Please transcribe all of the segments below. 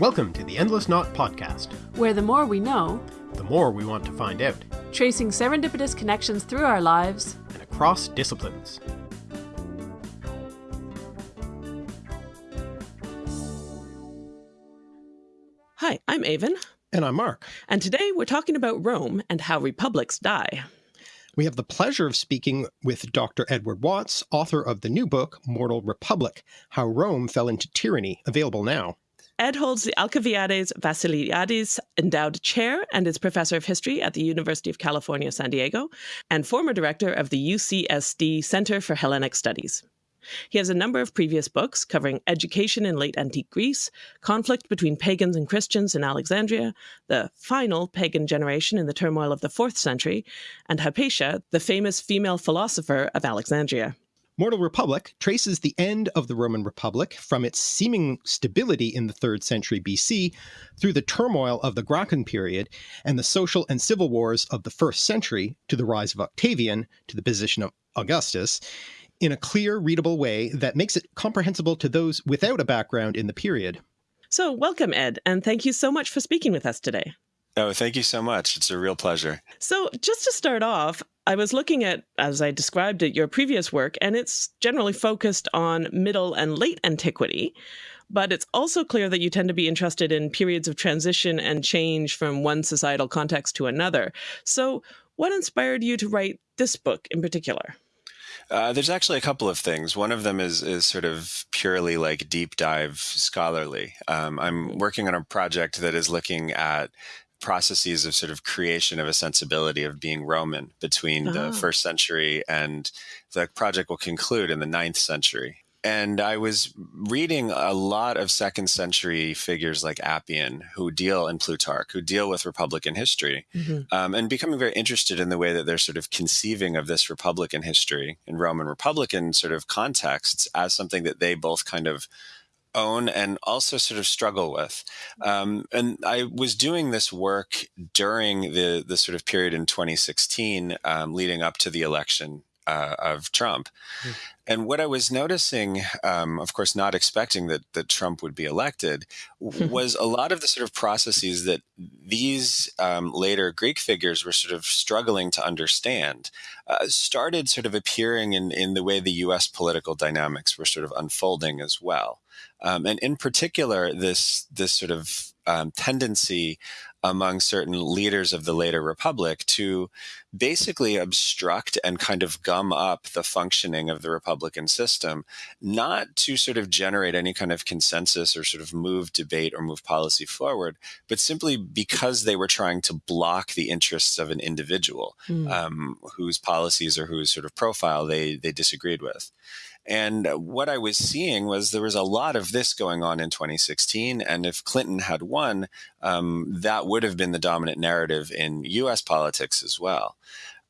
Welcome to the Endless Knot Podcast, where the more we know, the more we want to find out, tracing serendipitous connections through our lives and across disciplines. Hi, I'm Aven. And I'm Mark. And today we're talking about Rome and how republics die. We have the pleasure of speaking with Dr. Edward Watts, author of the new book, Mortal Republic How Rome Fell into Tyranny, available now. Ed holds the Alcibiades Vassiliadis Endowed Chair and is professor of history at the University of California, San Diego, and former director of the UCSD Center for Hellenic Studies. He has a number of previous books covering education in late antique Greece, conflict between pagans and Christians in Alexandria, the final pagan generation in the turmoil of the fourth century, and Hypatia, the famous female philosopher of Alexandria. Mortal Republic traces the end of the Roman Republic from its seeming stability in the 3rd century BC through the turmoil of the Gracchus period and the social and civil wars of the 1st century to the rise of Octavian to the position of Augustus in a clear, readable way that makes it comprehensible to those without a background in the period. So welcome, Ed, and thank you so much for speaking with us today. Oh, thank you so much. It's a real pleasure. So, just to start off, I was looking at, as I described it, your previous work, and it's generally focused on middle and late antiquity. But it's also clear that you tend to be interested in periods of transition and change from one societal context to another. So, what inspired you to write this book in particular? Uh, there's actually a couple of things. One of them is is sort of purely like deep dive scholarly. Um, I'm working on a project that is looking at processes of sort of creation of a sensibility of being Roman between oh. the first century and the project will conclude in the ninth century. And I was reading a lot of second century figures like Appian, who deal in Plutarch, who deal with Republican history, mm-hmm. um, and becoming very interested in the way that they're sort of conceiving of this Republican history in Roman Republican sort of contexts as something that they both kind of own and also sort of struggle with. Um, and I was doing this work during the the sort of period in 2016, um, leading up to the election uh, of Trump. Mm. And what I was noticing, um, of course, not expecting that that Trump would be elected, was a lot of the sort of processes that these um, later Greek figures were sort of struggling to understand. Uh, started sort of appearing in in the way the U.S. political dynamics were sort of unfolding as well. Um, and in particular, this this sort of um, tendency among certain leaders of the later republic to basically obstruct and kind of gum up the functioning of the republican system, not to sort of generate any kind of consensus or sort of move debate or move policy forward, but simply because they were trying to block the interests of an individual mm. um, whose policies or whose sort of profile they they disagreed with. And what I was seeing was there was a lot of this going on in 2016. And if Clinton had won, um, that would have been the dominant narrative in US politics as well.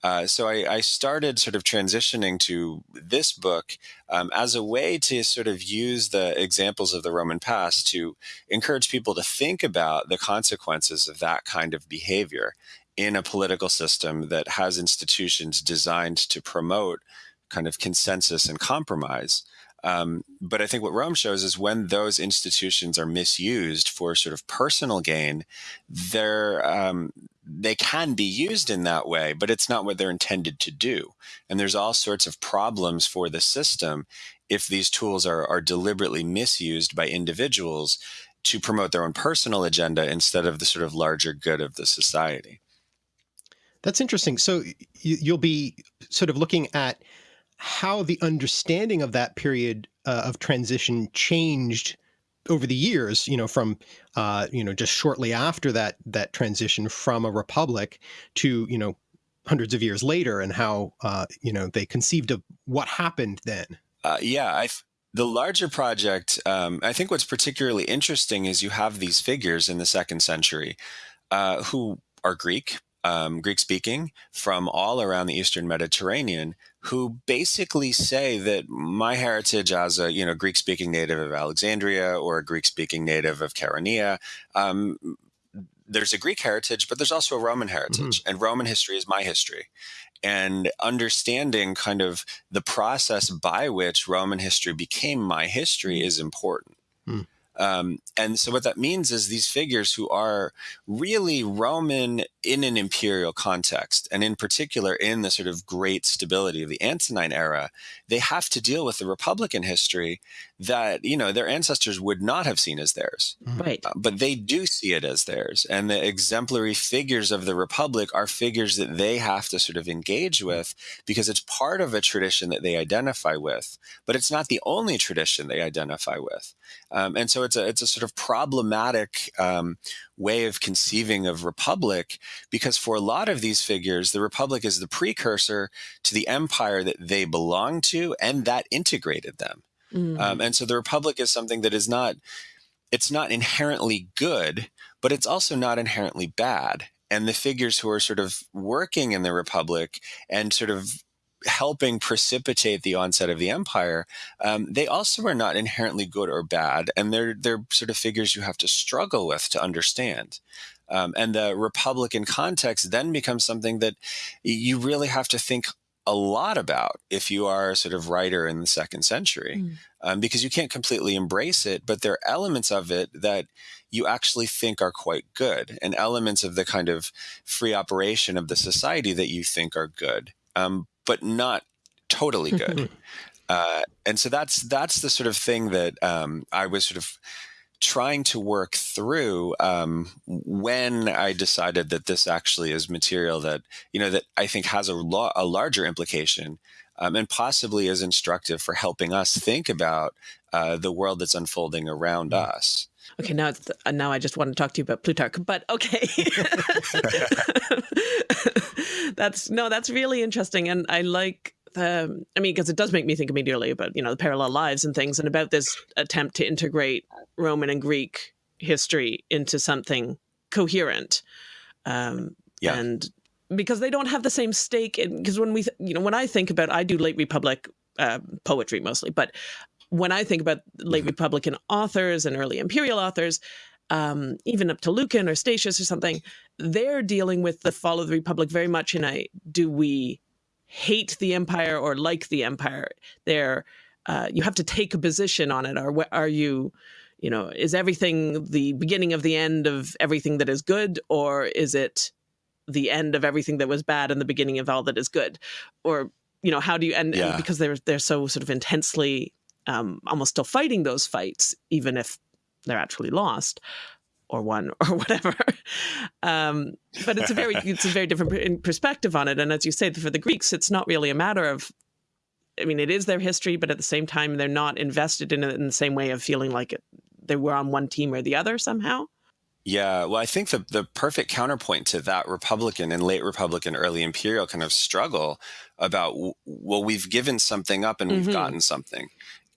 Uh, so I, I, started sort of transitioning to this book um, as a way to sort of use the examples of the Roman past to encourage people to think about the consequences of that kind of behavior in a political system that has institutions designed to promote kind of consensus and compromise. Um, but I think what Rome shows is when those institutions are misused for sort of personal gain, they're um, they can be used in that way, but it's not what they're intended to do. And there's all sorts of problems for the system if these tools are, are deliberately misused by individuals to promote their own personal agenda instead of the sort of larger good of the society. That's interesting. So you'll be sort of looking at how the understanding of that period uh, of transition changed over the years, you know, from, uh, you know, just shortly after that, that transition from a republic to, you know, hundreds of years later and how, uh, you know, they conceived of what happened then. Uh, yeah, I, the larger project, um, I think what's particularly interesting is you have these figures in the second century uh, who are Greek, um, Greek speaking from all around the Eastern Mediterranean who basically say that my heritage as a you know Greek speaking native of Alexandria or a Greek speaking native of Chaeronea. Um, there's a Greek heritage, but there's also a Roman heritage, mm-hmm. and Roman history is my history. And understanding kind of the process by which Roman history became my history is important. Um, and so what that means is these figures who are really Roman in an imperial context, and in particular in the sort of great stability of the Antonine era, they have to deal with the Republican history that you know their ancestors would not have seen as theirs, right? Uh, but they do see it as theirs, and the exemplary figures of the Republic are figures that they have to sort of engage with because it's part of a tradition that they identify with, but it's not the only tradition they identify with, um, and so it's a it's a sort of problematic um, way of conceiving of republic because for a lot of these figures, the republic is the precursor to the empire that they belong to and that integrated them. Mm. Um, and so the republic is something that is not it's not inherently good, but it's also not inherently bad. And the figures who are sort of working in the republic and sort of helping precipitate the onset of the empire, um, they also are not inherently good or bad, and they're they're sort of figures you have to struggle with to understand. Um, and the Republican context then becomes something that you really have to think a lot about if you are a sort of writer in the second century, mm. um, because you can't completely embrace it, but there are elements of it that you actually think are quite good, and elements of the kind of free operation of the society that you think are good. Um, but not totally good. uh, and so that's that's the sort of thing that um, I was sort of trying to work through um, when I decided that this actually is material that you know that I think has a, lo- a larger implication um, and possibly is instructive for helping us think about uh, the world that's unfolding around mm. us. Okay, now it's, uh, now I just want to talk to you about Plutarch, but okay. that's no, that's really interesting, and I like the. I mean, because it does make me think immediately about you know the parallel lives and things, and about this attempt to integrate Roman and Greek history into something coherent. Um, yeah. And because they don't have the same stake because when we you know when I think about I do late republic uh, poetry mostly but when I think about late mm-hmm. Republican authors and early imperial authors, um, even up to Lucan or Statius or something, they're dealing with the fall of the Republic very much in a do we hate the empire or like the empire? They're uh, you have to take a position on it, or are you, you know, is everything the beginning of the end of everything that is good, or is it the end of everything that was bad and the beginning of all that is good, or you know, how do you and, yeah. and because they're they're so sort of intensely um, almost still fighting those fights, even if they're actually lost or won or whatever. um, but it's a very it's a very different perspective on it. And as you say, for the Greeks, it's not really a matter of. I mean, it is their history, but at the same time, they're not invested in it in the same way of feeling like it, they were on one team or the other somehow. Yeah, well, I think the the perfect counterpoint to that Republican and late Republican, early Imperial kind of struggle about well, we've given something up and we've mm -hmm. gotten something,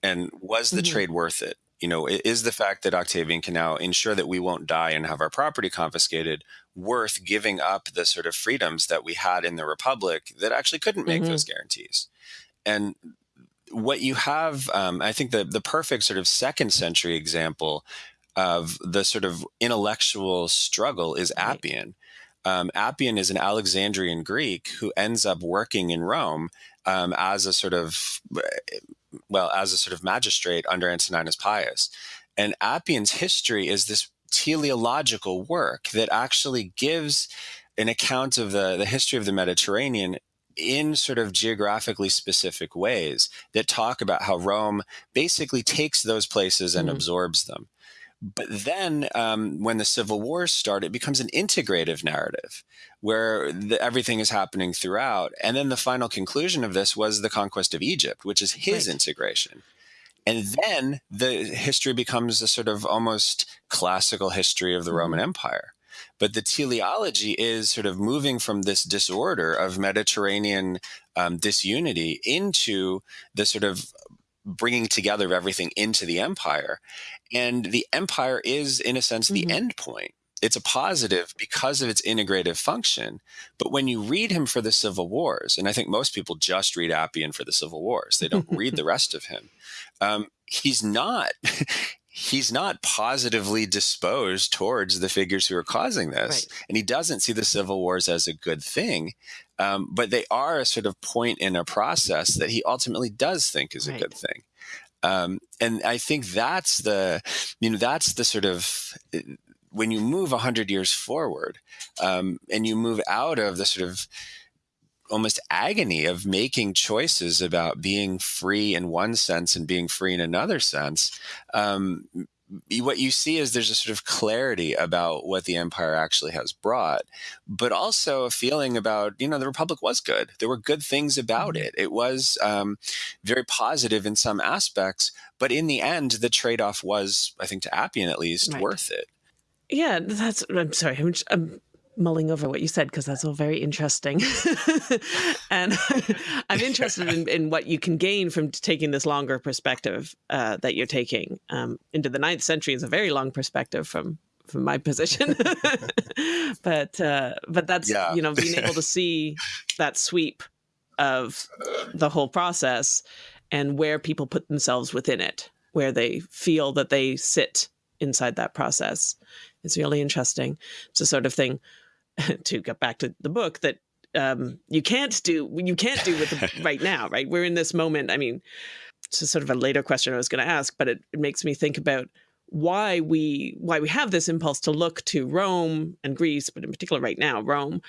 and was the mm-hmm. trade worth it? You know, is the fact that Octavian can now ensure that we won't die and have our property confiscated worth giving up the sort of freedoms that we had in the Republic that actually couldn't make mm-hmm. those guarantees? And what you have, um, I think the, the perfect sort of second century example of the sort of intellectual struggle is Appian. Um, Appian is an Alexandrian Greek who ends up working in Rome um, as a sort of well, as a sort of magistrate under Antoninus Pius. And Appian's history is this teleological work that actually gives an account of the, the history of the Mediterranean in sort of geographically specific ways that talk about how Rome basically takes those places and mm -hmm. absorbs them. But then um, when the civil wars start, it becomes an integrative narrative where the, everything is happening throughout. And then the final conclusion of this was the conquest of Egypt, which is his right. integration. And then the history becomes a sort of almost classical history of the Roman mm-hmm. Empire. But the teleology is sort of moving from this disorder of Mediterranean um, disunity into the sort of bringing together of everything into the empire. And the empire is, in a sense, the mm -hmm. end point. It's a positive because of its integrative function. But when you read him for the Civil Wars, and I think most people just read Appian for the Civil Wars, they don't read the rest of him. Um, he's not. he's not positively disposed towards the figures who are causing this. Right. And he doesn't see the civil wars as a good thing. Um, but they are a sort of point in a process that he ultimately does think is right. a good thing. Um, and I think that's the, you know, that's the sort of when you move 100 years forward um, and you move out of the sort of almost agony of making choices about being free in one sense and being free in another sense um, what you see is there's a sort of clarity about what the empire actually has brought, but also a feeling about, you know, the Republic was good. There were good things about mm-hmm. it. It was um, very positive in some aspects, but in the end, the trade off was, I think, to Appian at least, right. worth it. Yeah, that's. I'm sorry. I'm, I'm mulling over what you said because that's all very interesting. and I'm interested in, in, what you can gain from taking this longer perspective uh, that you're taking um, into the ninth century. is a very long perspective from from my position, but uh, but that's yeah. you know being able to see that sweep of the whole process and where people put themselves within it, where they feel that they sit inside that process. It's really interesting. It's the sort of thing to get back to the book that um, you can't do you can't do with the, right now, right? We're in this moment. I mean, it's sort of a later question I was going to ask, but it, it makes me think about why we why we have this impulse to look to Rome and Greece, but in particular right now, Rome,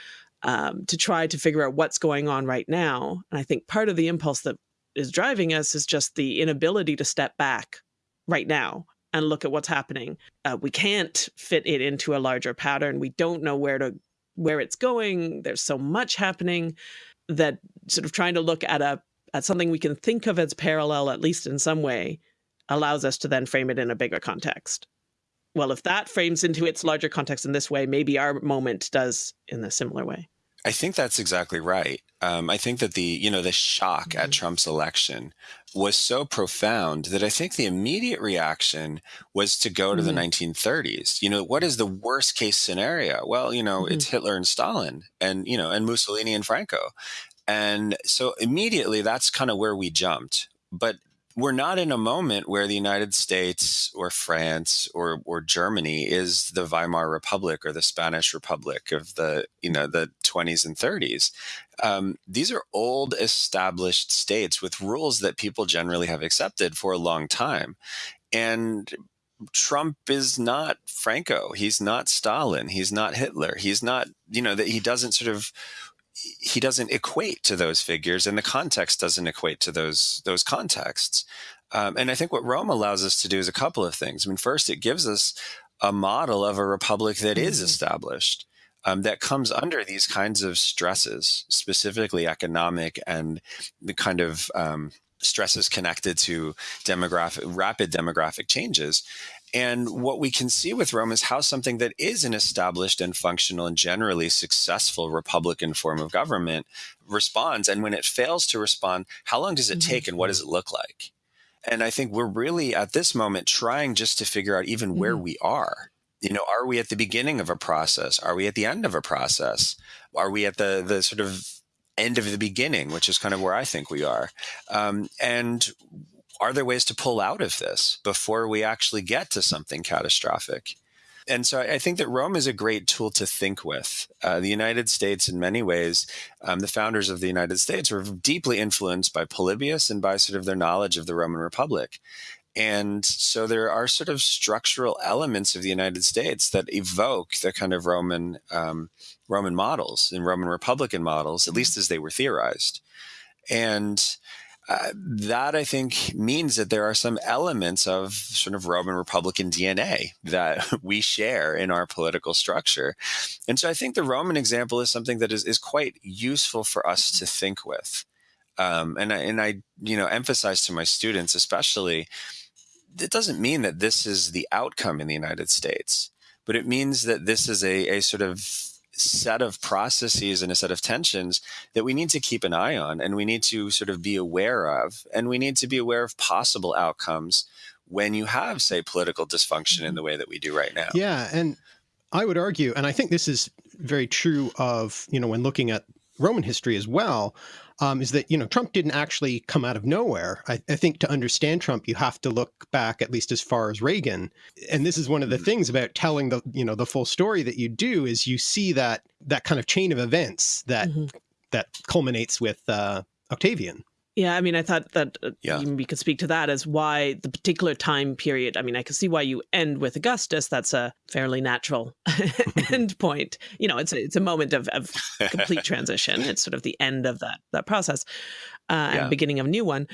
um, to try to figure out what's going on right now. And I think part of the impulse that is driving us is just the inability to step back right now and look at what's happening. Uh, we can't fit it into a larger pattern. We don't know where to where it's going. There's so much happening that sort of trying to look at a at something we can think of as parallel, at least in some way, allows us to then frame it in a bigger context. Well, if that frames into its larger context in this way, maybe our moment does in a similar way. I think that's exactly right. Um, I think that the you know the shock mm -hmm. at mm-hmm. Trump's election was so profound that I think the immediate reaction was to go to mm -hmm. the 1930s. Mm-hmm. You know, what is the worst case scenario? Well, you know, mm -hmm. it's mm-hmm. Hitler and Stalin, and you know, and Mussolini and Franco, and so immediately that's kind of where we jumped. But we're not in a moment where the United States or France or or Germany is the Weimar Republic or the Spanish Republic of the you know the 20s and 30s. Um, these are old established states with rules that people generally have accepted for a long time, and Trump is not Franco. He's not Stalin. He's not Hitler. He's not you know that he doesn't sort of he doesn't equate to those figures and the context doesn't equate to those those contexts. Um, and i think what rome allows us to do is a couple of things. I mean first it gives us a model of a republic that is mm-hmm. established um, that comes under these kinds of stresses specifically economic and the kind of um, stresses connected to demographic rapid demographic changes and what we can see with Rome is how something that is an established and functional and generally successful Republican form of government responds. And when it fails to respond, how long does it mm-hmm. take and what does it look like? And I think we're really at this moment trying just to figure out even where mm-hmm. we are. You know, are we at the beginning of a process? Are we at the end of a process? Are we at the the sort of end of the beginning, which is kind of where I think we are. Um, and are there ways to pull out of this before we actually get to something catastrophic? And so I think that Rome is a great tool to think with. Uh, the United States, in many ways, um, the founders of the United States were deeply influenced by Polybius and by sort of their knowledge of the Roman Republic. And so there are sort of structural elements of the United States that evoke the kind of Roman um, Roman models and Roman Republican models, at least as they were theorized. And uh, that I think means that there are some elements of sort of Roman Republican DNA that we share in our political structure. And so I think the Roman example is something that is, is quite useful for us to think with. Um, and, I, and I, you know, emphasize to my students, especially, it doesn't mean that this is the outcome in the United States, but it means that this is a, a sort of set of processes and a set of tensions that we need to keep an eye on and we need to sort of be aware of. And we need to be aware of possible outcomes when you have, say, political dysfunction in mm-hmm. the way that we do right now. Yeah. And I would argue, and I think this is very true of, you know, when looking at Roman history as well, um, is that, you know, Trump didn't actually come out of nowhere. I, I, think to understand Trump, you have to look back at least as far as Reagan. And this is one of the mm. things about telling the, you know, the full story that you do is you see that, that kind of chain of events that, mm -hmm. that culminates with uh, Octavian. Yeah, I mean, I thought that uh, Yeah. you maybe could speak to that as why the particular time period. I mean, I can see why you end with Augustus. That's a fairly natural end point. You know, it's a, it's a moment of, of complete transition. It's sort of the end of that that process uh, Yeah. and beginning of a new one.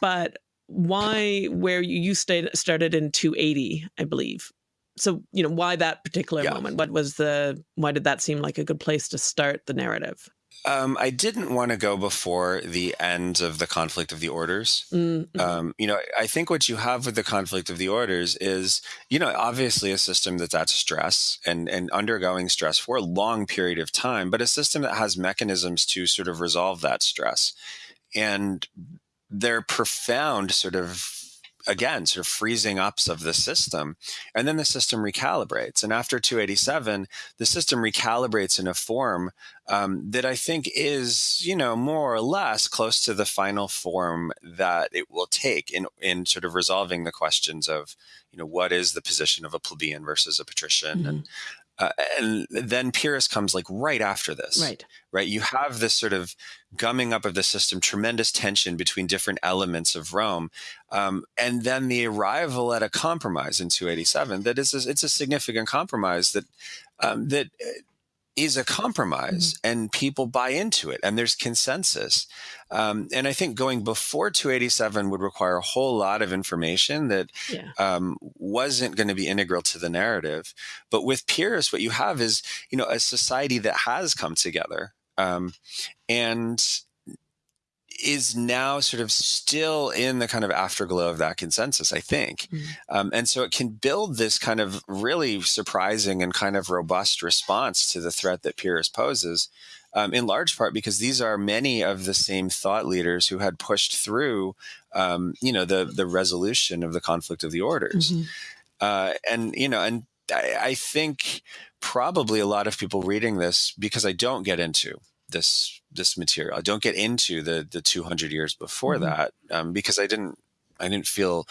But why, where you, you stayed, started in 280, I believe. So, you know, why that particular Yeah. moment? What was the, why did that seem like a good place to start the narrative? Um, I didn't want to go before the end of the conflict of the orders. Mm, mhm. Um, you know, I think what you have with the conflict of the orders is, you know, obviously a system that's at stress and, and undergoing stress for a long period of time, but a system that has mechanisms to sort of resolve that stress. And they're profound sort of again sort of freezing ups of the system and then the system recalibrates. And after 287 the system recalibrates in a form um, that i think is you know more or less close to the final form that it will take in in sort of resolving the questions of you know what is the position of a plebeian versus a patrician and uh, and then Pyrrhus comes like right after this Right. right? You have this sort of gumming up of the system, tremendous tension between different elements of Rome, um, and then the arrival at a compromise in 287. That is, a, it's a significant compromise that um, that is a compromise, and people buy into it, and there's consensus. Um, and I think going before 287 would require a whole lot of information that Yeah. um, wasn't going to be integral to the narrative. But with Pyrrhus, what you have is, you know, a society that has come together um, and is now sort of still in the kind of afterglow of that consensus, I think. Mm. Um, and so it can build this kind of really surprising and kind of robust response to the threat that Pyrrhus poses. Um, in large part because these are many of the same thought leaders who had pushed through, um, you know, the the resolution of the conflict of the orders Mhm. uh, and you know, and I, I think probably a lot of people reading this because I don't get into this this material. I don't get into the the 200 years before Mhm. that um, because I didn't I didn't feel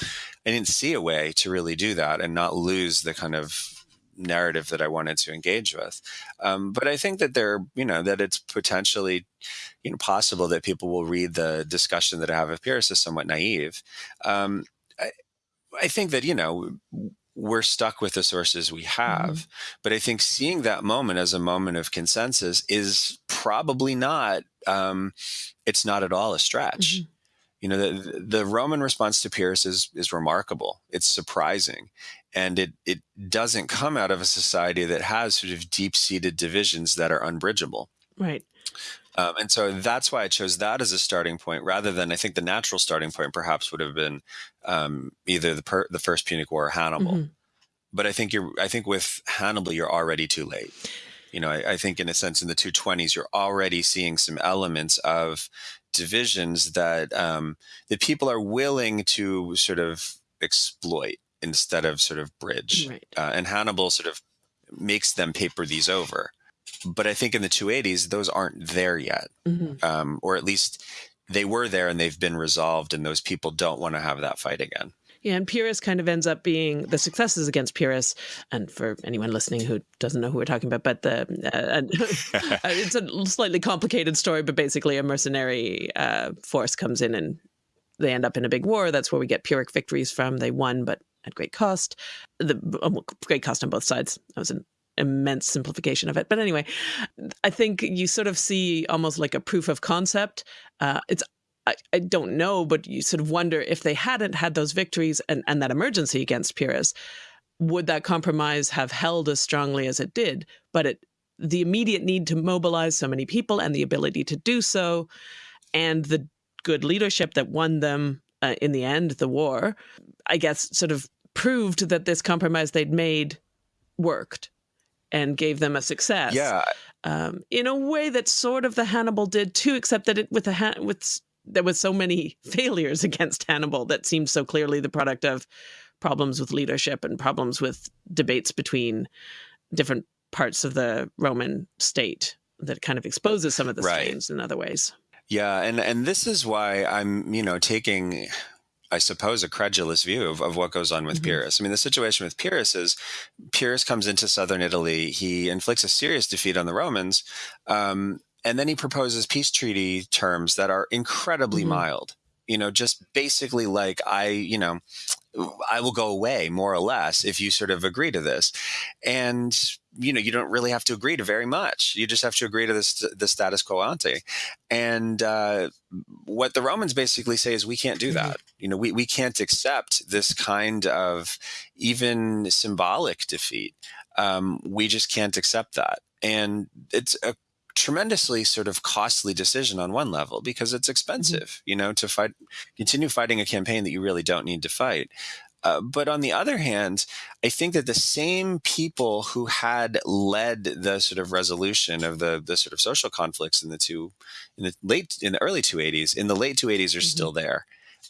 I didn't see a way to really do that and not lose the kind of narrative that I wanted to engage with. Um, but I think that there, you know, that it's potentially, you know, possible that people will read the discussion that I have with Pyrrhus as somewhat naive. Um, I, I think that you know we're stuck with the sources we have, but I think seeing that moment as a moment of consensus is probably not. Um, it's not at all a stretch. Mhm. You know, the, the Roman response to Pyrrhus is is remarkable. It's surprising, and it it doesn't come out of a society that has sort of deep seated divisions that are unbridgeable. Right. Um, and so that's why I chose that as a starting point rather than I think the natural starting point perhaps would have been um, either the per- the first Punic War or Hannibal. Mhm. But I think you're I think with Hannibal you're already too late. You know, I, I think in a sense in the 220s you're already seeing some elements of divisions that um, that people are willing to sort of exploit instead of sort of bridge. Right. Uh, and Hannibal sort of makes them paper these over. But I think in the 280s, those aren't there yet, Mhm. um, or at least they were there and they've been resolved, and those people don't want to have that fight again. Yeah, and Pyrrhus kind of ends up being the successes against Pyrrhus. And for anyone listening who doesn't know who we're talking about, but the uh, it's a slightly complicated story, but basically a mercenary uh, force comes in and they end up in a big war. That's where we get Pyrrhic victories from. They won, but at great cost. The um, great cost on both sides. That was an immense simplification of it. But anyway, I think you sort of see almost like a proof of concept. Uh, it's I, I don't know, but you sort of wonder if they hadn't had those victories and, and that emergency against Pyrrhus, would that compromise have held as strongly as it did? But it, the immediate need to mobilize so many people and the ability to do so, and the good leadership that won them uh, in the end, the war, I guess, sort of proved that this compromise they'd made worked and gave them a success Yeah, um, in a way that sort of the Hannibal did too, except that it with the Han- with there was so many failures against Hannibal that seemed so clearly the product of problems with leadership and problems with debates between different parts of the Roman state that kind of exposes some of the Right. stains in other ways. yeah, and and this is why I'm you know taking. I suppose a credulous view of, of what goes on with Mhm. Pyrrhus. I mean, the situation with Pyrrhus is Pyrrhus comes into southern Italy. He inflicts a serious defeat on the Romans, um, and then he proposes peace treaty terms that are incredibly mm-hmm. mild. You know, just basically like I, you know, I will go away more or less if you sort of agree to this. And you know, you don't really have to agree to very much. You just have to agree to this the status quo ante. And uh, what the Romans basically say is we can't do mm-hmm. that. You know, we, we can't accept this kind of even symbolic defeat. Um, we just can't accept that. And it's a tremendously sort of costly decision on one level because it's mm-hmm. expensive, you know, to fight, continue fighting a campaign that you really don't need to fight. Uh, but on the other hand, I think that the same people who had led the sort of resolution of the the sort of social conflicts in the two in the late in the early 280s in the late 280s are mm-hmm. still there.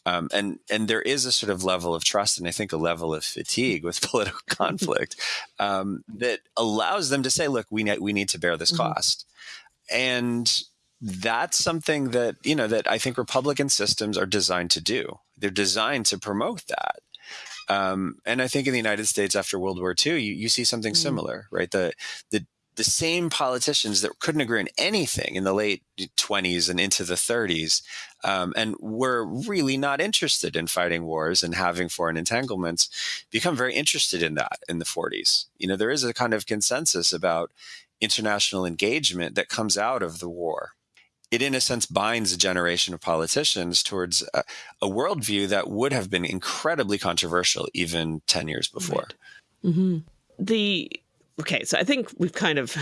Um, and and there is a sort of level of trust and I think a level of fatigue with political conflict um, that allows them to say, look, we need we need to bear this mm-hmm. cost and that's something that you know that I think Republican systems are designed to do. They're designed to promote that. Um, and I think in the United States after World War II, you, you see something mm. similar, right? The the the same politicians that couldn't agree on anything in the late 20s and into the 30s um, and were really not interested in fighting wars and having foreign entanglements become very interested in that in the 40s you know there is a kind of consensus about international engagement that comes out of the war. It, in a sense, binds a generation of politicians towards a, a worldview that would have been incredibly controversial even 10 years before. Right. Mm-hmm. The okay, so I think we've kind of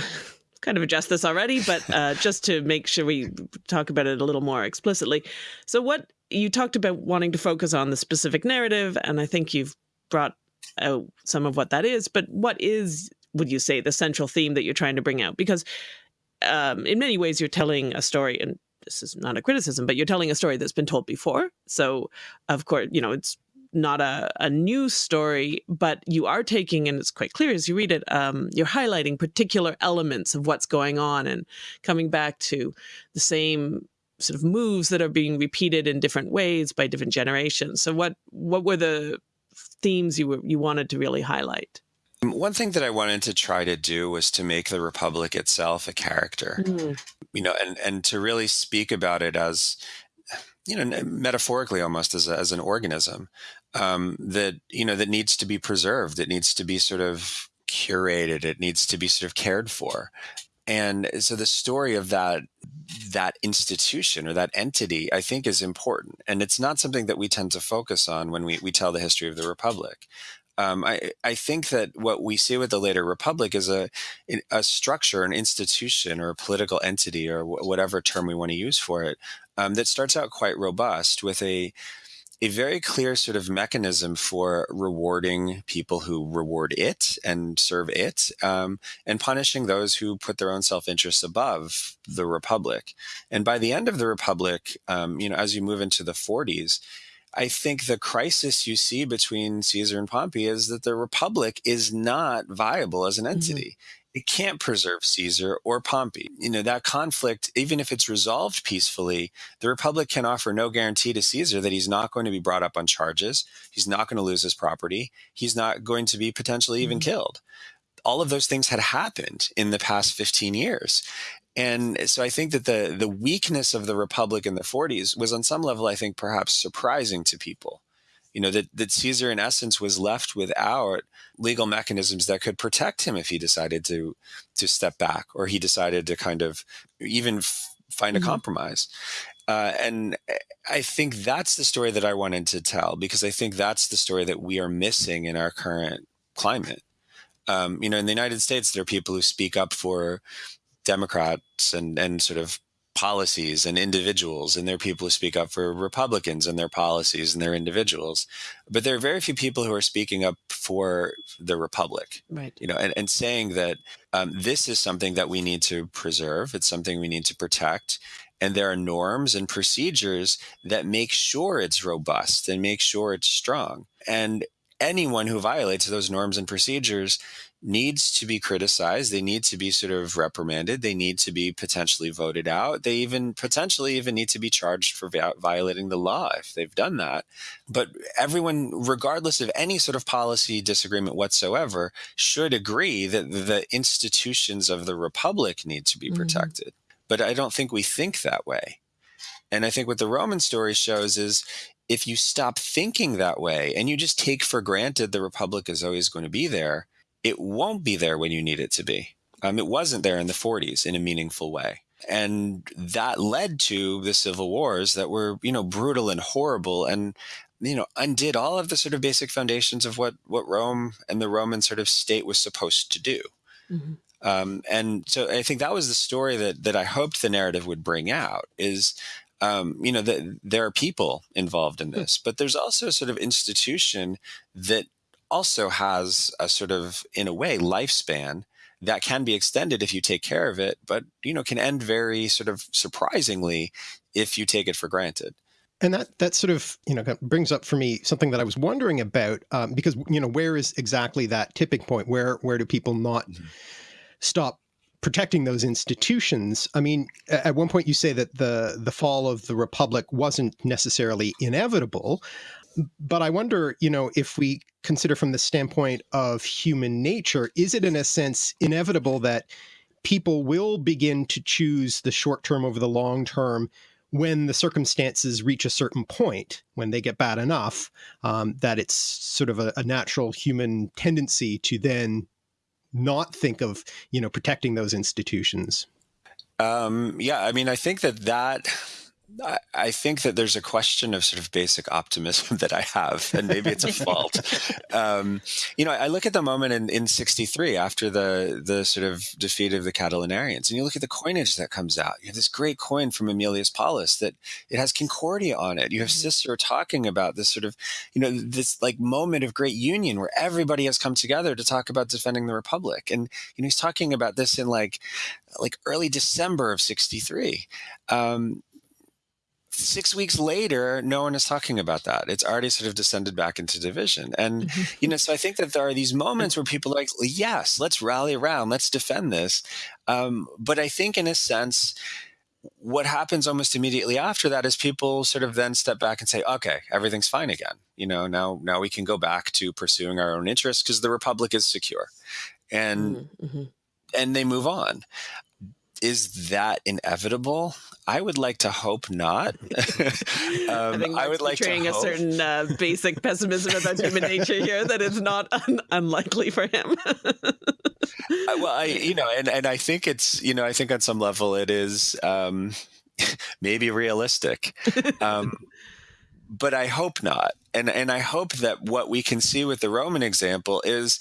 kind of addressed this already, but uh, just to make sure we talk about it a little more explicitly. So, what you talked about wanting to focus on the specific narrative, and I think you've brought out some of what that is. But what is would you say the central theme that you're trying to bring out? Because um, in many ways, you're telling a story, and this is not a criticism, but you're telling a story that's been told before. So, of course, you know it's not a, a new story, but you are taking, and it's quite clear as you read it, um, you're highlighting particular elements of what's going on and coming back to the same sort of moves that are being repeated in different ways by different generations. So, what what were the themes you were you wanted to really highlight? One thing that I wanted to try to do was to make the Republic itself a character, mm. you know, and, and to really speak about it as, you know, metaphorically almost as, a, as an organism um, that, you know, that needs to be preserved. It needs to be sort of curated. It needs to be sort of cared for. And so the story of that that institution or that entity, I think, is important. And it's not something that we tend to focus on when we, we tell the history of the Republic um, I, I think that what we see with the later republic is a a structure, an institution, or a political entity, or whatever term we want to use for it, um, that starts out quite robust with a a very clear sort of mechanism for rewarding people who reward it and serve it, um, and punishing those who put their own self interests above the republic. And by the end of the republic, um, you know, as you move into the 40s, I think the crisis you see between Caesar and Pompey is that the Republic is not viable as an mm-hmm. entity. Mm-hmm. It can't preserve Caesar or Pompey. You know, that conflict, even if it's resolved peacefully, the Republic can offer no guarantee to Caesar that he's not going to be brought up on charges. He's not going to lose his property. He's not going to be potentially even mm-hmm. killed all of those things had happened in the past 15 years. And so I think that the the weakness of the republic in the 40s was on some level, I think, perhaps surprising to people. You know, that, that Caesar in essence was left without legal mechanisms that could protect him if he decided to to step back or he decided to kind of even f- find a mm-hmm. compromise. Uh, and I think that's the story that I wanted to tell because I think that's the story that we are missing in our current climate. Um, you know, in the United States, there are people who speak up for Democrats and and sort of policies and individuals and there are people who speak up for republicans and their policies and their individuals but there are very few people who are speaking up for the republic. Right. You know and, and saying that um, this is something that we need to preserve it's something we need to protect and there are norms and procedures that make sure it's robust and make sure it's strong. And anyone who violates those norms and procedures needs to be criticized. They need to be sort of reprimanded. They need to be potentially voted out. They even potentially even need to be charged for violating the law if they've done that. But everyone, regardless of any sort of policy disagreement whatsoever, should agree that the institutions of the republic need to be mm-hmm. protected. but I don't think we think that way. And I think what the Roman story shows is if you stop thinking that way and you just take for granted the republic is always going to be there, it won't be there when you need it to be. Um, it wasn't there in the 40s in a meaningful way. And that led to the civil wars that were, you know, brutal and horrible and, you know, undid all of the sort of basic foundations of what, what Rome and the Roman sort of state was supposed to do. Mm-hmm. Um, and so I think that was the story that that I hoped the narrative would bring out is um, you know, that there are people involved in this, but there's also a sort of institution that also has a sort of, in a way, lifespan that can be extended if you take care of it, but you know, can end very sort of surprisingly if you take it for granted. And that that sort of you know brings up for me something that I was wondering about um, because you know where is exactly that tipping point? Where where do people not mm -hmm. stop protecting those institutions. I mean, at one point you say that the the fall of the republic wasn't necessarily inevitable, but I wonder, you know, if we consider from the standpoint of human nature, is it in a sense inevitable that people will begin to choose the short term over the long term when the circumstances reach a certain point, when they get bad enough, um, that it's sort of a, a natural human tendency to then not think of, you know, protecting those institutions? Um, yeah, I mean, I think that that I think that there's a question of sort of basic optimism that I have, and maybe it's a fault. Um, you know, I look at the moment in, in 63 after the, the sort of defeat of the Catilinarians, and you look at the coinage that comes out. You have this great coin from Aemilius Paulus that it has Concordia on it. You have mm-hmm. Cicero talking about this sort of, you know, this like moment of great union where everybody has come together to talk about defending the Republic. And, you know, he's talking about this in like, like early December of 63. Um, six weeks later, no one is talking about that. It's already sort of descended back into division. And, you know, so I think that there are these moments where people are like, yes, let's rally around, let's defend this. Um, but I think in a sense, what happens almost immediately after that is people sort of then step back and say, okay, everything's fine again. You know, now, now we can go back to pursuing our own interests because the Republic is secure. And, mm -hmm. and they move on is that inevitable? I would like to hope not. um, I think I would like portraying a certain uh, basic pessimism about human nature here that it's not un unlikely for him. well, I, you know, and, and I think it's, you know, I think on some level it is um, maybe realistic. Um, but I hope not. And, and I hope that what we can see with the Roman example is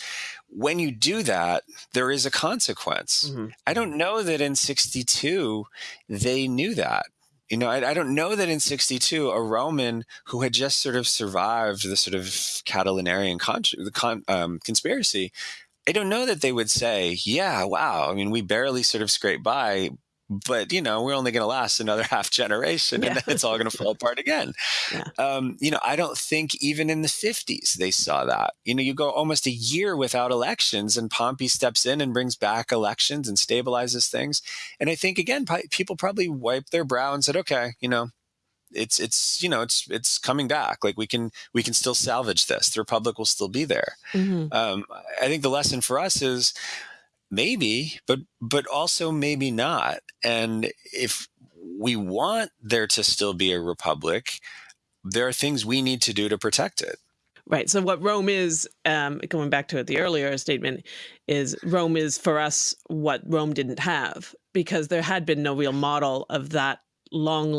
when you do that, there is a consequence. Mm -hmm. I don't know that in 62 they knew that. You know, I, I, don't know that in 62 a Roman who had just sort of survived the sort of Catilinarian con con um, conspiracy, I don't know that they would say, yeah, wow, I mean, we barely sort of scraped by, but you know we're only going to last another half generation yeah. and then it's all going to fall apart again yeah. um, you know i don't think even in the 50s they saw that you know you go almost a year without elections and pompey steps in and brings back elections and stabilizes things and i think again people probably wiped their brow and said okay you know it's it's you know it's it's coming back like we can we can still salvage this the republic will still be there mm -hmm. um, i think the lesson for us is maybe, but but also maybe not. And if we want there to still be a republic, there are things we need to do to protect it. Right. So what Rome is, um, going back to the earlier statement, is Rome is for us what Rome didn't have because there had been no real model of that long,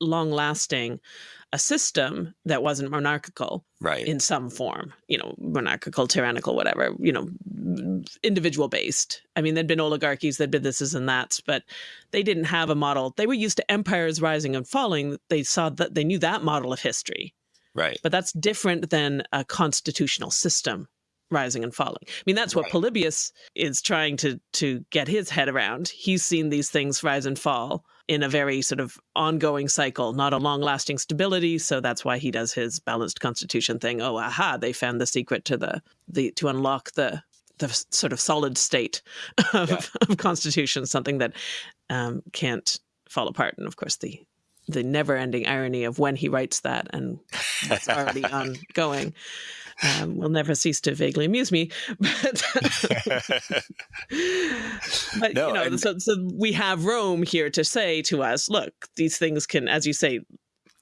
long lasting a system that wasn't monarchical right. in some form, you know, monarchical, tyrannical, whatever, you know, individual based. I mean, there'd been oligarchies, there'd been this and that, but they didn't have a model. They were used to empires rising and falling. They saw that they knew that model of history. Right. But that's different than a constitutional system rising and falling. I mean, that's what right. Polybius is trying to to get his head around. He's seen these things rise and fall in a very sort of ongoing cycle, not a long lasting stability. So that's why he does his balanced constitution thing. Oh, aha, they found the secret to the, the to unlock the the sort of solid state of, yeah. of constitution, something that um, can't fall apart. And of course, the the never-ending irony of when he writes that and what's already ongoing um, will never cease to vaguely amuse me. But, but no, you know, so, so we have Rome here to say to us, look, these things can, as you say,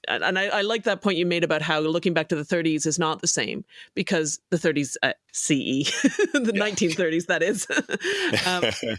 and I, I, like that point you made about how looking back to the 30s is not the same because the 30s uh, CE, the yeah. 1930s, that is, um,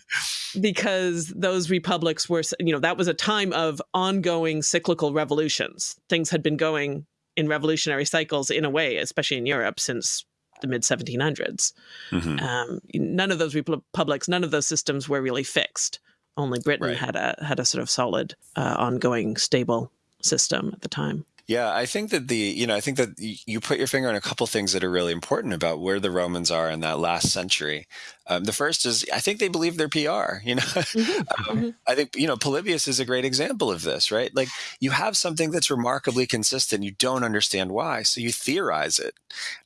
because those republics were, you know, that was a time of ongoing cyclical revolutions. Things had been going in revolutionary cycles in a way, especially in Europe since the mid 1700s. Mm -hmm. um, none of those republics, none of those systems were really fixed. Only Britain right. had a had a sort of solid, uh, ongoing, stable system at the time. Yeah, I think that the, you know, I think that you put your finger on a couple things that are really important about where the Romans are in that last century. Um, the first is, I think they believe their PR, you know, mm-hmm. um, mm-hmm. I think, you know, Polybius is a great example of this, right? Like you have something that's remarkably consistent. You don't understand why. So you theorize it.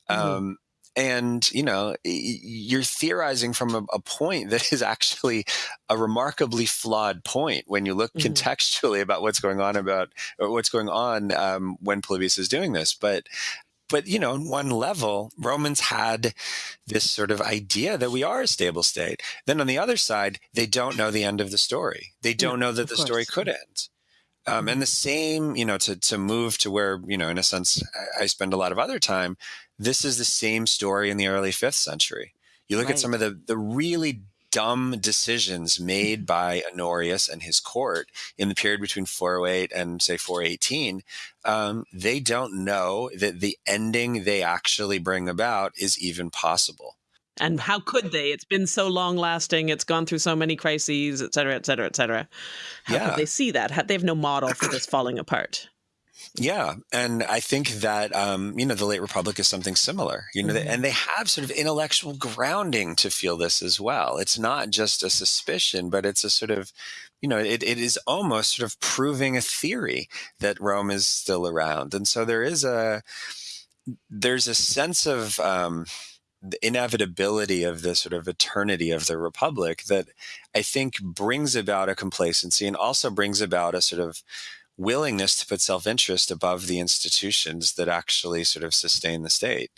Mm-hmm. And you know you're theorizing from a, a, point that is actually a remarkably flawed point when you look mm -hmm. contextually about what's going on about what's going on um, when Polybius is doing this but but you know, on one level, Romans had this sort of idea that we are a stable state. Then on the other side, they don't know the end of the story. They don't yeah, know that the course. story could end. Um, and the same, you know, to, to move to where, you know, in a sense, I spend a lot of other time, this is the same story in the early fifth century. You look right. at some of the, the really dumb decisions made by Honorius and his court in the period between 408 and say 418, um, they don't know that the ending they actually bring about is even possible. And how could they? It's been so long lasting. It's gone through so many crises, et cetera, et cetera, et cetera. How yeah. could they see that? They have no model for this falling apart. Yeah, and I think that um, you know the late republic is something similar. You know, mm -hmm. and they have sort of intellectual grounding to feel this as well. It's not just a suspicion, but it's a sort of you know it, it is almost sort of proving a theory that Rome is still around, and so there is a there's a sense of um, the inevitability of the sort of eternity of the republic that I think brings about a complacency and also brings about a sort of willingness to put self-interest above the institutions that actually sort of sustain the state.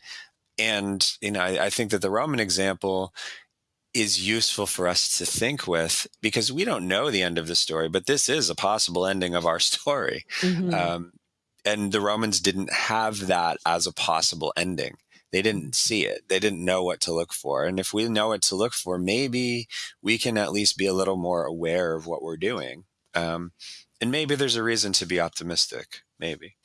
And, you know, I, I think that the Roman example is useful for us to think with because we don't know the end of the story, but this is a possible ending of our story. Mm -hmm. um, and the Romans didn't have that as a possible ending they didn't see it. They didn't know what to look for. And if we know what to look for, maybe we can at least be a little more aware of what we're doing. Um, and maybe there's a reason to be optimistic. Maybe.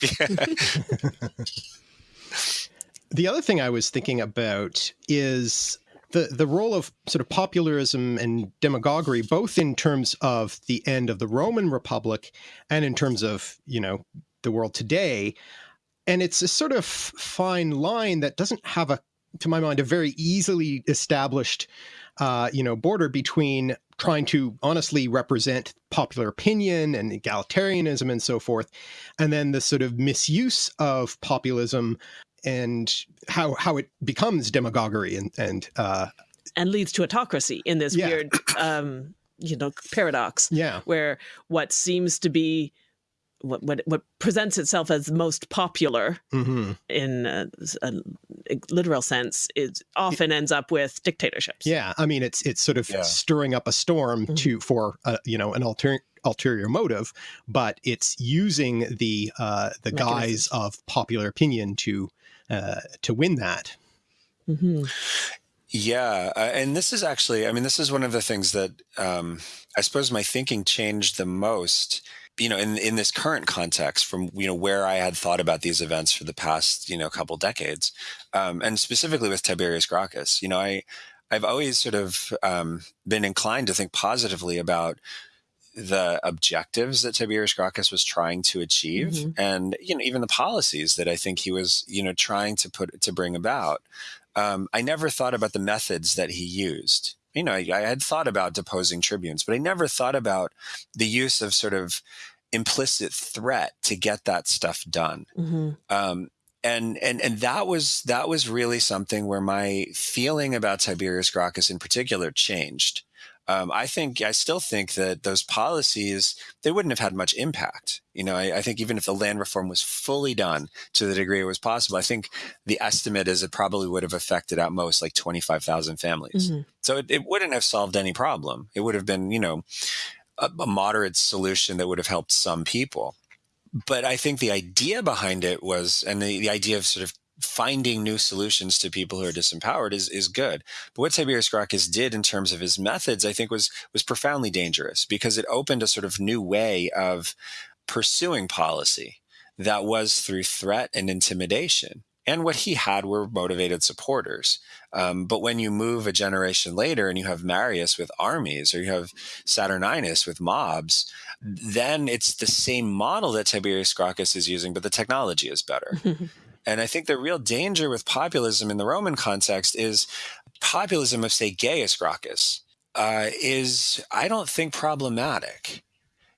the other thing I was thinking about is the the role of sort of popularism and demagoguery, both in terms of the end of the Roman Republic and in terms of you know the world today. And it's a sort of fine line that doesn't have a, to my mind, a very easily established, uh, you know, border between trying to honestly represent popular opinion and egalitarianism and so forth, and then the sort of misuse of populism and how how it becomes demagoguery and and uh, and leads to autocracy in this yeah. weird um, you know paradox. Yeah, where what seems to be what what what presents itself as most popular mm -hmm. in a, a, literal sense is often ends up with dictatorships. Yeah, I mean it's it's sort of yeah. stirring up a storm mm -hmm. to for uh, you know an ulterior ulterior motive, but it's using the uh, the guise of popular opinion to uh, to win that. Mm -hmm. Yeah, uh, and this is actually, I mean, this is one of the things that um, I suppose my thinking changed the most you know, in in this current context, from you know where I had thought about these events for the past you know couple decades, um, and specifically with Tiberius Gracchus, you know, I I've always sort of um, been inclined to think positively about the objectives that Tiberius Gracchus was trying to achieve, mm -hmm. and you know even the policies that I think he was you know trying to put to bring about. Um, I never thought about the methods that he used you know, I, I had thought about deposing tribunes, but I never thought about the use of sort of implicit threat to get that stuff done. Mm -hmm. um, and and and that was that was really something where my feeling about Tiberius Gracchus in particular changed. Um, I think I still think that those policies they wouldn't have had much impact. You know, I, I, think even if the land reform was fully done to the degree it was possible, I think the estimate is it probably would have affected at most like twenty five thousand families. Mm-hmm. So it, it, wouldn't have solved any problem. It would have been you know a, a moderate solution that would have helped some people. But I think the idea behind it was, and the, the idea of sort of finding new solutions to people who are disempowered is is good. But what Tiberius Gracchus did in terms of his methods, I think, was was profoundly dangerous because it opened a sort of new way of pursuing policy that was through threat and intimidation. And what he had were motivated supporters. Um, but when you move a generation later and you have Marius with armies or you have Saturninus with mobs, then it's the same model that Tiberius Gracchus is using, but the technology is better. And I think the real danger with populism in the Roman context is populism of, say, Gaius Gracchus uh, is, I don't think, problematic.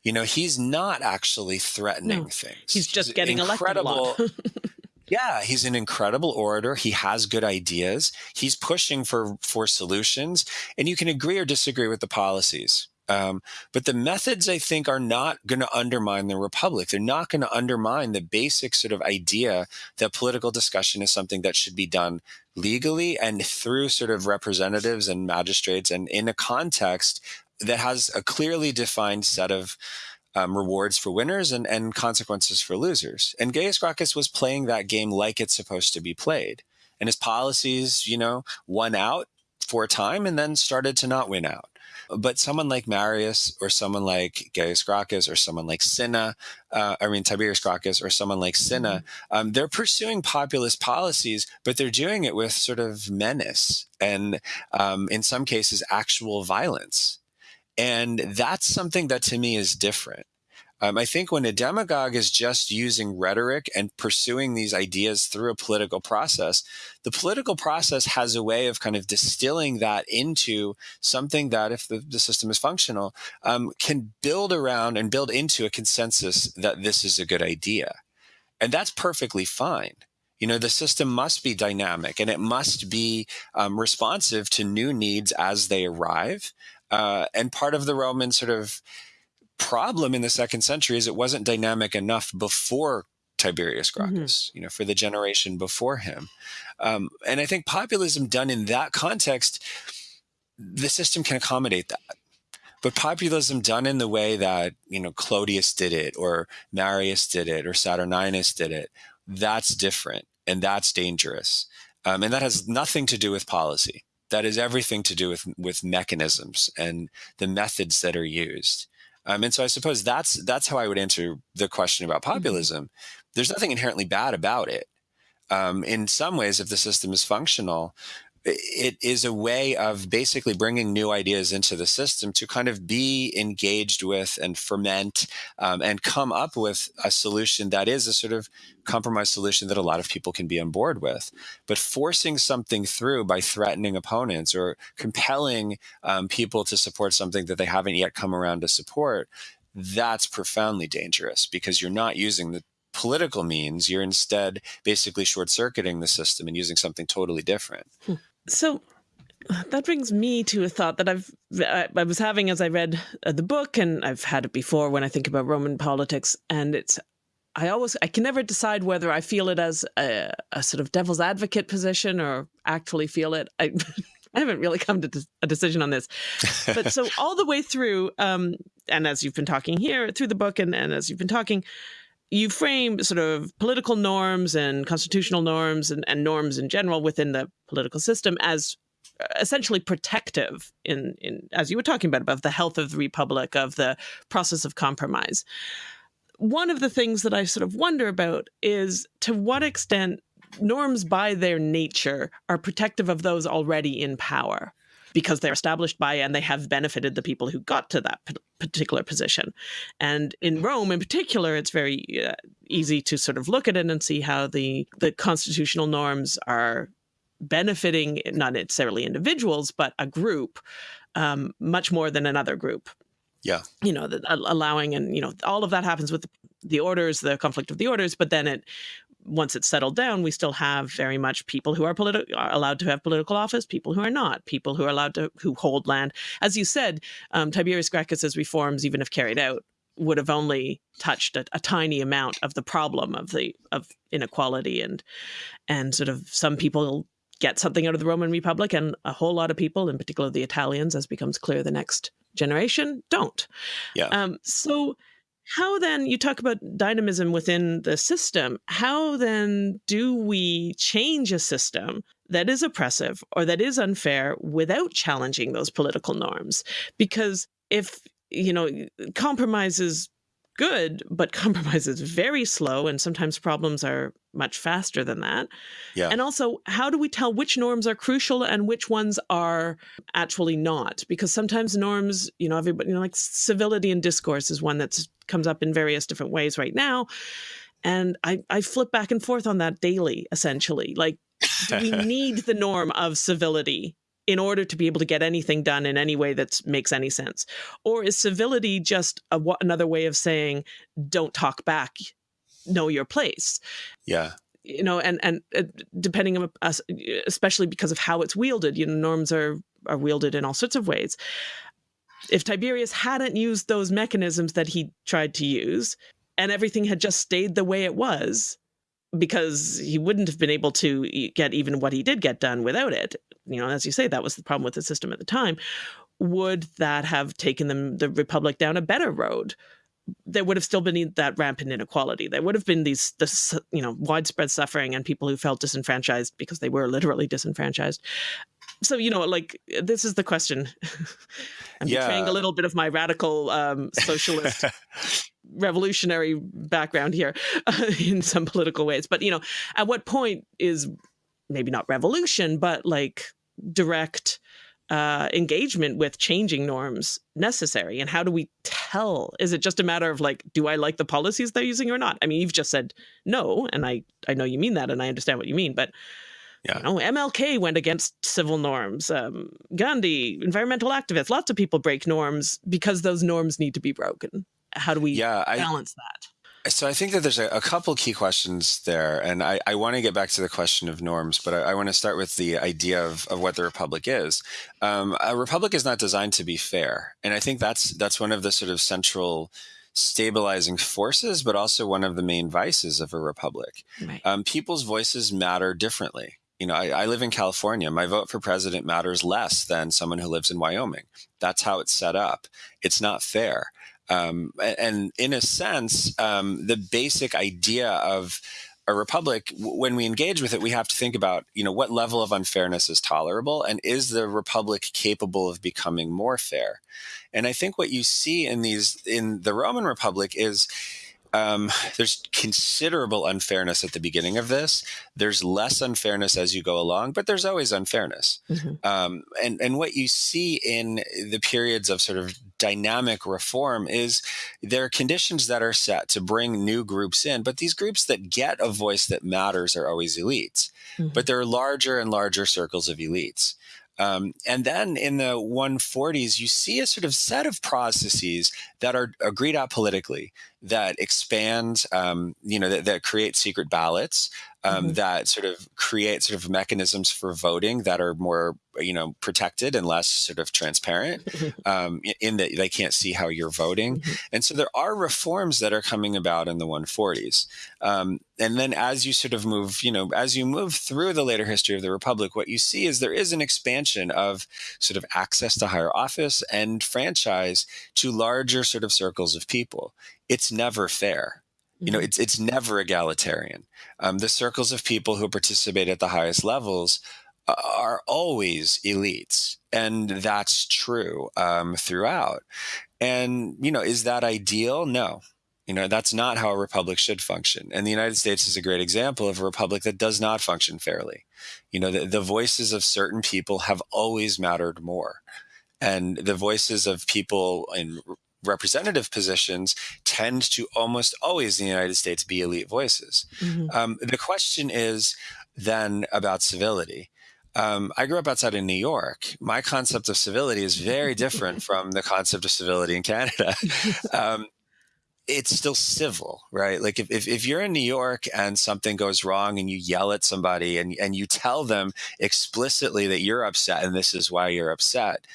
You know, he's not actually threatening no, things. He's just he's getting incredible. yeah, he's an incredible orator. He has good ideas. He's pushing for for solutions, and you can agree or disagree with the policies. Um, but the methods, I think, are not going to undermine the republic. They're not going to undermine the basic sort of idea that political discussion is something that should be done legally and through sort of representatives and magistrates and in a context that has a clearly defined set of um, rewards for winners and, and consequences for losers. And Gaius Gracchus was playing that game like it's supposed to be played. And his policies, you know, won out for a time and then started to not win out. But someone like Marius or someone like Gaius Gracchus or someone like Cinna, uh, I mean, Tiberius Gracchus or someone like Cinna, mm-hmm. um, they're pursuing populist policies, but they're doing it with sort of menace and um, in some cases, actual violence. And that's something that to me is different. Um, I think when a demagogue is just using rhetoric and pursuing these ideas through a political process, the political process has a way of kind of distilling that into something that, if the, the system is functional, um, can build around and build into a consensus that this is a good idea. And that's perfectly fine. You know, the system must be dynamic and it must be um, responsive to new needs as they arrive. Uh, and part of the Roman sort of problem in the second century is it wasn't dynamic enough before Tiberius mm-hmm. Gracchus, mm-hmm. you know, for the generation before him. Um, and I think populism done in that context, the system can accommodate that. But populism done in the way that, you know, Clodius did it or Marius did it or Saturninus did it, that's different and that's dangerous. Um, and that has nothing to do with policy. That is everything to do with, with mechanisms and the methods that are used. Um, and so I suppose that's that's how I would answer the question about mm-hmm. populism. Mm-hmm. There's nothing inherently bad about it. Um, in some ways, if the system is functional, it is a way of basically bringing new ideas into the system to kind of be engaged with and ferment um, and come up with a solution that is a sort of compromise solution that a lot of people can be on board with. But forcing something through by threatening opponents or compelling um, people to support something that they haven't yet come around to support, that's profoundly dangerous because you're not using the political means. You're instead basically short circuiting the system and using something totally different. Hmm. So that brings me to a thought that I've I, was having as I read uh, the book, and I've had it before when I think about Roman politics, and it's I always I can never decide whether I feel it as a, a sort of devil's advocate position or actually feel it. I, I haven't really come to a decision on this, but so all the way through, um, and as you've been talking here through the book, and, and as you've been talking, you frame sort of political norms and constitutional norms and, and norms in general within the political system as uh, essentially protective in, in as you were talking about about the health of the republic of the process of compromise. One of the things that i sort of wonder about is to what extent norms by their nature are protective of those already in power because they're established by and they have benefited the people who got to that particular position. And in Rome, in particular, it's very uh, easy to sort of look at it and see how the the constitutional norms are benefiting not necessarily individuals but a group um, much more than another group. Yeah, you know, the, allowing and you know all of that happens with the orders, the conflict of the orders, but then it once it's settled down, we still have very much people who are, are allowed to have political office, people who are not, people who are allowed to who hold land. As you said, um, Tiberius Gracchus's reforms, even if carried out, would have only touched a, a, tiny amount of the problem of the of inequality and and sort of some people get something out of the Roman Republic and a whole lot of people, in particular the Italians, as becomes clear the next generation, don't. Yeah. Um, so how then you talk about dynamism within the system how then do we change a system that is oppressive or that is unfair without challenging those political norms? Because if you know compromise is good but compromise is very slow and sometimes problems are much faster than that yeah and also how do we tell which norms are crucial and which ones are actually not because sometimes norms you know everybody you know like civility and discourse is one that comes up in various different ways right now. And I, I flip back and forth on that daily, essentially. Like, do we need the norm of civility in order to be able to get anything done in any way that makes any sense? Or is civility just a, another way of saying, don't talk back, know your place? Yeah. You know, and and uh, depending on us, especially because of how it's wielded, you know, norms are are wielded in all sorts of ways if Tiberius hadn't used those mechanisms that he tried to use, and everything had just stayed the way it was, because he wouldn't have been able to get even what he did get done without it. You know, as you say, that was the problem with the system at the time. Would that have taken them the republic down a better road? There would have still been that rampant inequality. There would have been these, this, you know, widespread suffering and people who felt disenfranchised because they were literally disenfranchised so you know like this is the question i'm yeah. betraying a little bit of my radical um, socialist revolutionary background here uh, in some political ways but you know at what point is maybe not revolution but like direct uh, engagement with changing norms necessary and how do we tell is it just a matter of like do i like the policies they're using or not i mean you've just said no and i i know you mean that and i understand what you mean but yeah. You know, MLK went against civil norms. Um, Gandhi, environmental activists, lots of people break norms because those norms need to be broken. How do we yeah, balance I, that? So I think that there's a, a couple key questions there, and I, I want to get back to the question of norms, but I, I want to start with the idea of, of what the republic is. Um, a republic is not designed to be fair, and I think that's that's one of the sort of central stabilizing forces, but also one of the main vices of a republic. Right. Um, people's voices matter differently you know, I, I, live in California. My vote for president matters less than someone who lives in Wyoming. That's how it's set up. It's not fair. Um, and in a sense, um, the basic idea of a republic, when we engage with it, we have to think about, you know, what level of unfairness is tolerable, and is the republic capable of becoming more fair? And I think what you see in these in the Roman Republic is um, there's considerable unfairness at the beginning of this. There's less unfairness as you go along, but there's always unfairness. Mm-hmm. Um, and and what you see in the periods of sort of dynamic reform is there are conditions that are set to bring new groups in, but these groups that get a voice that matters are always elites. Mm-hmm. But there are larger and larger circles of elites. Um, and then in the 140s, you see a sort of set of processes that are agreed out politically that expand, um, you know, that, that, create secret ballots, um, mm-hmm. that sort of create sort of mechanisms for voting that are more you know protected and less sort of transparent um, in that they can't see how you're voting mm-hmm. and so there are reforms that are coming about in the 140s um, and then as you sort of move you know as you move through the later history of the republic what you see is there is an expansion of sort of access to higher office and franchise to larger sort of circles of people it's never fair you know, mm-hmm. it's it's never egalitarian. Um, the circles of people who participate at the highest levels uh, are always elites, and that's true um, throughout. And you know, is that ideal? No. You know, that's not how a republic should function. And the United States is a great example of a republic that does not function fairly. You know, the, the voices of certain people have always mattered more. And the voices of people in representative positions tend to almost always in the United States be elite voices. Mm-hmm. Um, the question is then about civility. Um, I grew up outside of New York. My concept of civility is very different from the concept of civility in Canada. Um, it's still civil, right? Like if, if, if, you're in New York and something goes wrong and you yell at somebody and, and you tell them explicitly that you're upset and this is why you're upset,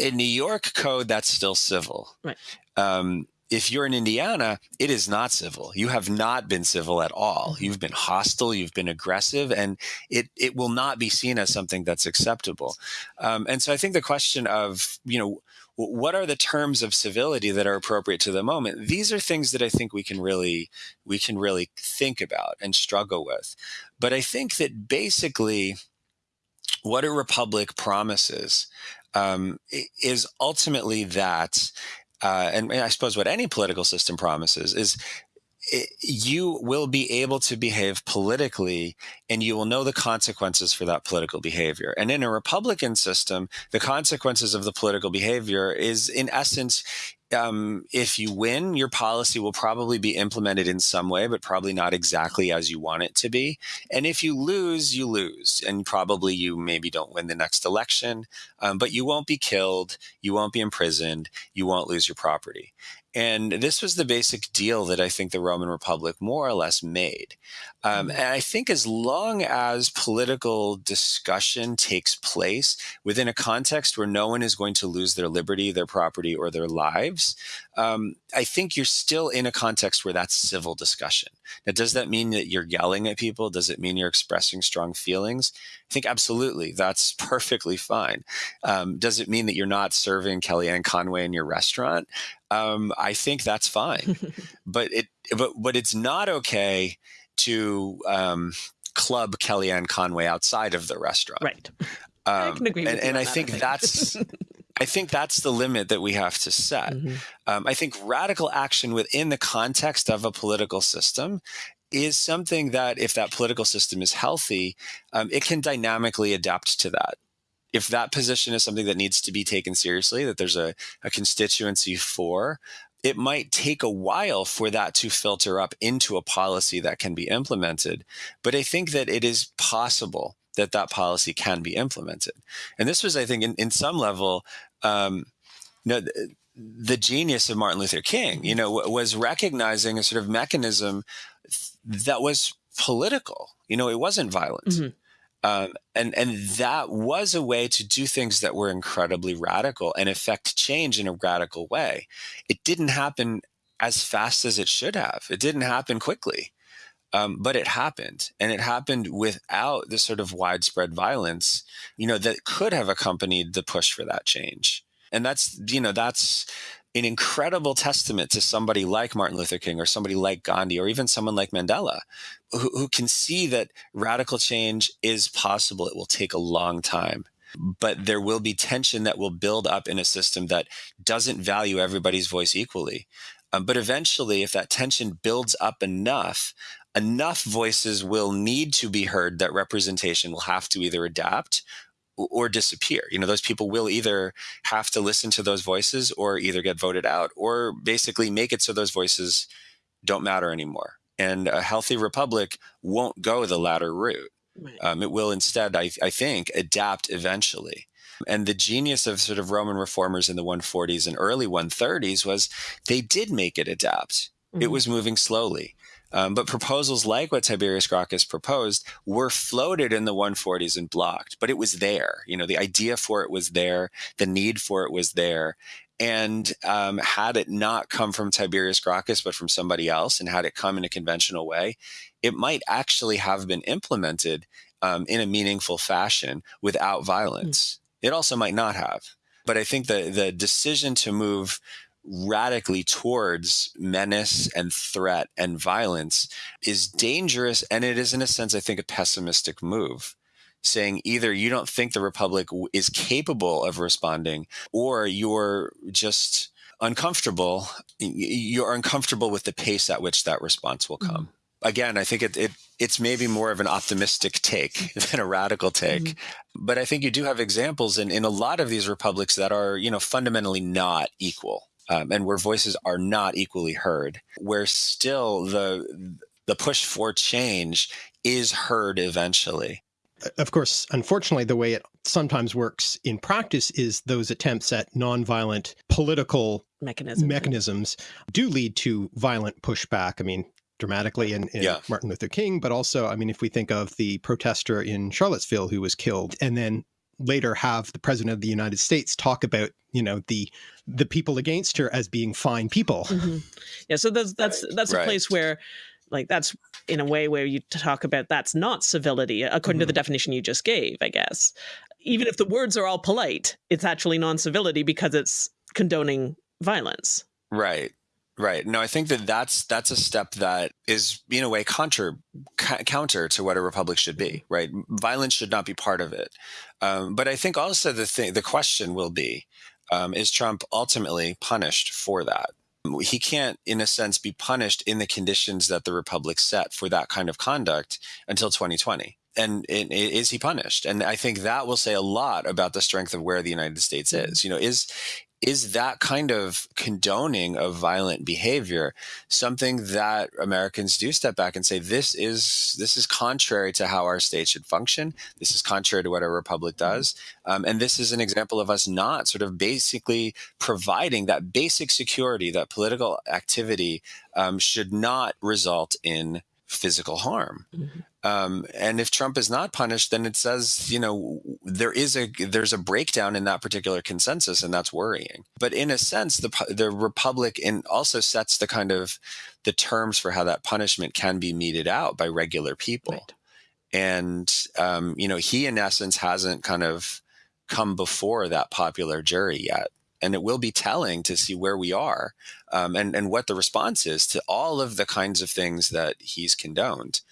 in New York code, that's still civil. Right. Um, if you're in Indiana, it is not civil. You have not been civil at all. Mm-hmm. You've been hostile, you've been aggressive, and it, it will not be seen as something that's acceptable. Um, and so I think the question of, you know, what are the terms of civility that are appropriate to the moment these are things that i think we can really we can really think about and struggle with but i think that basically what a republic promises um, is ultimately that uh, and, and I suppose what any political system promises is you will be able to behave politically and you will know the consequences for that political behavior. And in a Republican system, the consequences of the political behavior is, in essence, um, if you win, your policy will probably be implemented in some way, but probably not exactly as you want it to be. And if you lose, you lose. And probably you maybe don't win the next election, um, but you won't be killed, you won't be imprisoned, you won't lose your property. And this was the basic deal that I think the Roman Republic more or less made. Um, mm-hmm. and I think as long as political discussion takes place within a context where no one is going to lose their liberty, their property, or their lives, um, I think you're still in a context where that's civil discussion. Now, does that mean that you're yelling at people? Does it mean you're expressing strong feelings? I think absolutely, that's perfectly fine. Um, does it mean that you're not serving Kellyanne Conway in your restaurant? Um, I think that's fine, but it but but it's not okay to um, club Kellyanne Conway outside of the restaurant. Right. I can agree and, and I think that's I think that's the limit that we have to set. Mm-hmm. Um, I think radical action within the context of a political system is something that, if that political system is healthy, um, it can dynamically adapt to that. If that position is something that needs to be taken seriously, that there's a, a constituency for, it might take a while for that to filter up into a policy that can be implemented. But I think that it is possible that that policy can be implemented. And this was, I think, in, in some level, um, you know, the, genius of Martin Luther King, you know, was recognizing a sort of mechanism that was political. You know, it wasn't violent. Mm-hmm. Um, and and that was a way to do things that were incredibly radical and affect change in a radical way. It didn't happen as fast as it should have. It didn't happen quickly. Um, but it happened, and it happened without the sort of widespread violence, you know, that could have accompanied the push for that change. And that's, you know, that's an incredible testament to somebody like Martin Luther King or somebody like Gandhi or even someone like Mandela, who, who can see that radical change is possible. It will take a long time but there will be tension that will build up in a system that doesn't value everybody's voice equally. Um, but eventually, if that tension builds up enough, enough voices will need to be heard that representation will have to either adapt or disappear. You know, those people will either have to listen to those voices or either get voted out or basically make it so those voices don't matter anymore. And a healthy republic won't go the latter route. Right. Um, it will instead, I, I think, adapt eventually. And the genius of sort of Roman reformers in the 140s and early 130s was they did make it adapt. Mm-hmm. It was moving slowly. Um, but proposals like what Tiberius Gracchus proposed were floated in the 140s and blocked, but it was there. You know, the idea for it was there, the need for it was there. And um, had it not come from Tiberius Gracchus, but from somebody else, and had it come in a conventional way, it might actually have been implemented um, in a meaningful fashion without violence. Mm. It also might not have. But I think the the decision to move radically towards menace and threat and violence is dangerous. And it is, in a sense, I think, a pessimistic move. Saying either you don't think the Republic is capable of responding, or you're just uncomfortable. You're uncomfortable with the pace at which that response will come. Mm-hmm again, I think it, it it's maybe more of an optimistic take than a radical take. Mm-hmm. But I think you do have examples in, in a lot of these republics that are, you know, fundamentally not equal um, and where voices are not equally heard, where still the the push for change is heard eventually. Of course, unfortunately, the way it sometimes works in practice is those attempts at nonviolent political mechanism. mechanisms do lead to violent pushback. I mean, dramatically in, in Yeah. Martin Luther King, but also, I mean, if we think of the protester in Charlottesville who was killed, and then later have the president of the United States talk about, you know, the the people against her as being fine people. Mhm. Yeah, so that's that's that's a place where, like, that's in a way where you talk about that's not civility according to the definition you just gave. I guess, even if the words are all polite, it's actually non-civility because it's condoning violence. Right. Right. No, I think that that's that's a step that is in a way counter counter to what a republic should be. Right. Violence should not be part of it. Um, but I think also the thing, the question will be, um, is Trump ultimately punished for that? He can't, in a sense, be punished in the conditions that the republic set for that kind of conduct until 2020. And is he punished? And I think that will say a lot about the strength of where the United States is. You know, is is that kind of condoning of violent behavior something that Americans do step back and say this is this is contrary to how our state should function. This is contrary to what our republic does, um, and this is an example of us not sort of basically providing that basic security that political activity um, should not result in physical harm. Um, and if Trump is not punished, then it says, you know, there is a there's a breakdown in that particular consensus, and that's worrying. But in a sense, the the republic in also sets the kind of the terms for how that punishment can be meted out by regular people. Right. And um, you know, he in essence hasn't kind of come before that popular jury yet. And it will be telling to see where we are um, and, and what the response is to all of the kinds of things that he's condoned.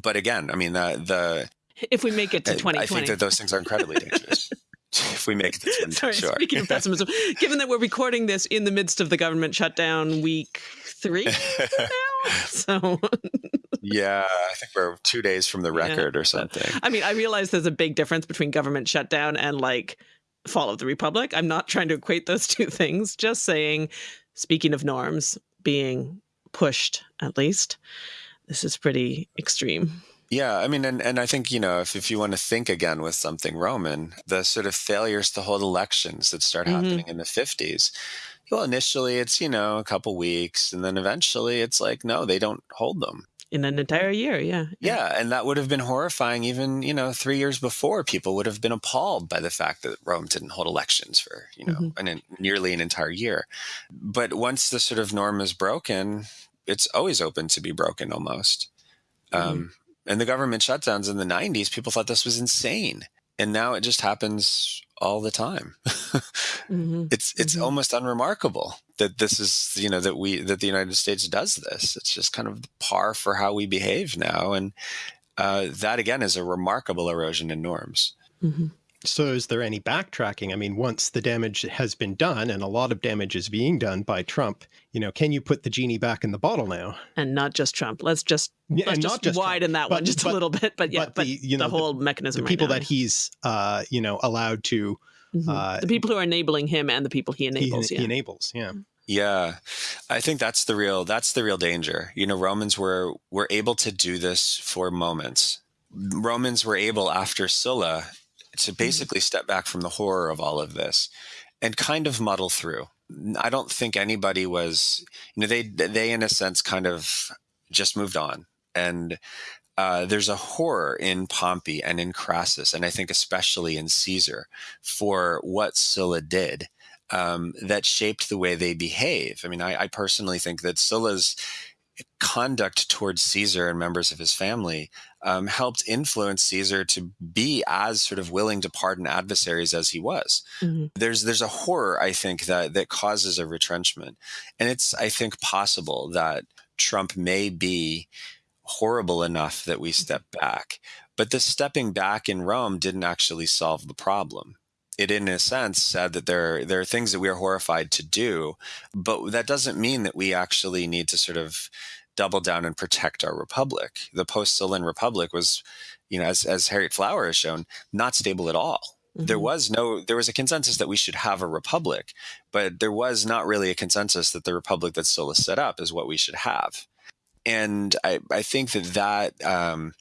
But again, I mean, the, the If we make it to I- 2020. I think that those things are incredibly dangerous. if we make it to 20, Sorry, sure. speaking of pessimism, given that we're recording this in the midst of the government shutdown week three now, so yeah, I think we're two days from the Yeah, record or but- something. I mean, I realize there's a big difference between government shutdown and like fall of the republic. I'm not trying to equate those two things. Just saying, speaking of norms being pushed, at least this is pretty extreme. Yeah, I mean, and, and I think, you know, if, if you want to think again with something Roman, the sort of failures to hold elections that start Mhm. happening in the 50s, well, initially it's, you know, a couple weeks, and then eventually it's like, no, they don't hold them. In an entire year, yeah. Yeah, and that would have been horrifying even, you know, three years before. People would have been appalled by the fact that Rome didn't hold elections for, you know, Mhm. an, an- nearly an entire year. But once the sort of norm is broken, it's always open to be broken almost. Um, and the government shutdowns in the 90s, people thought this was insane. And now it just happens all the time. hmm it's it's Mhm. almost unremarkable that this is you know that we that the United States does this. It's just kind of par for how we behave now, and uh, that again is a remarkable erosion in norms. hmm So is there any backtracking? I mean, once the damage has been done and a lot of damage is being done by Trump, you know, can you put the genie back in the bottle now? And not just Trump. Let's just Yeah, let's and just, not just Trump, widen that one just but- a little bit. But yeah, but but, the, you know, the the- whole mechanism. The right people now, that he's, uh, you know, allowed to, Mhm. uh, the people who are enabling him and the people he he, enables. he yeah. enables. Yeah. Yeah, I think that's the real that's the real danger. You know, Romans were were able to do this for moments. Romans were able after Sulla to basically step back from the horror of all of this and kind of muddle through. I don't think anybody was, you know, they they in a sense kind of just moved on and. Uh, there's a horror in Pompey and in Crassus, and I think especially in Caesar, for what Sulla did um, that shaped the way they behave. I mean, I, I personally think that Sulla's conduct towards Caesar and members of his family um, helped influence Caesar to be as sort of willing to pardon adversaries as he was. Mhm. There's there's a horror I think that that causes a retrenchment, and it's I think possible that Trump may be horrible enough that we step back. But this stepping back in Rome didn't actually solve the problem. It, in a sense, said that there there are things that we are horrified to do, but that doesn't mean that we actually need to sort of double down and protect our republic. The post-Sullan republic was, you know, as as Harriet Flower has shown, not stable at all. There Mhm. was no there was a consensus that we should have a republic, but there was not really a consensus that the republic that Sulla set up is what we should have. And I, I think that that um,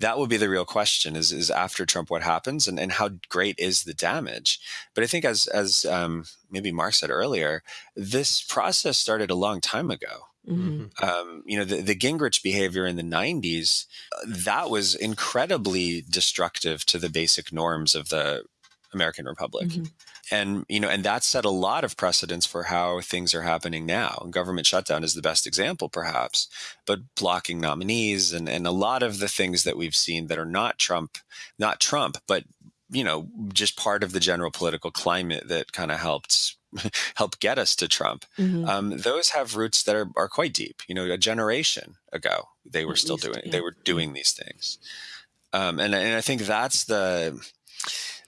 that will be the real question is is after Trump what happens and, and how great is the damage but I think as as um, maybe Mark said earlier this process started a long time ago Mm-hmm. um, you know the, the Gingrich behavior in the 90s that was incredibly destructive to the basic norms of the American Republic. Mhm. And you know, and that set a lot of precedents for how things are happening now. Government shutdown is the best example, perhaps, but blocking nominees and, and a lot of the things that we've seen that are not Trump, not Trump, but you know, just part of the general political climate that kind of helped help get us to Trump. Mhm. Um, those have roots that are, are quite deep. You know, a generation ago, they were At still least, doing yeah. they were doing these things, um, and and I think that's the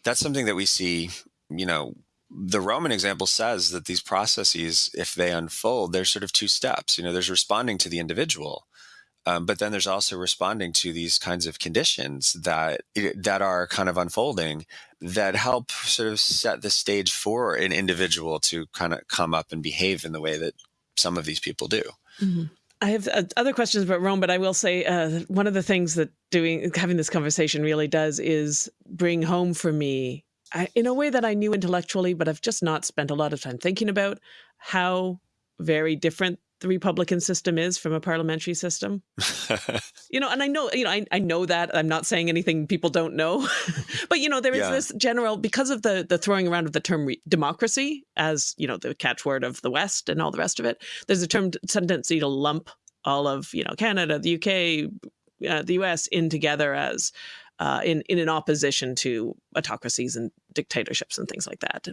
that's something that we see. You know, the Roman example says that these processes, if they unfold, there's sort of two steps. You know, there's responding to the individual. Um, but then there's also responding to these kinds of conditions that that are kind of unfolding that help sort of set the stage for an individual to kind of come up and behave in the way that some of these people do. Mhm. I have uh, other questions about Rome, but I will say uh, one of the things that doing having this conversation really does is bring home for me, I, in a way that I knew intellectually, but I've just not spent a lot of time thinking about how very different the Republican system is from a parliamentary system. You know, and I know, you know, I, I know that I'm not saying anything people don't know, but you know, there is Yeah. this general because of the the throwing around of the term re- democracy as you know the catchword of the West and all the rest of it. There's a term tendency to lump all of you know Canada, the UK, uh, the US in together as uh, in in an opposition to autocracies and dictatorships and things like that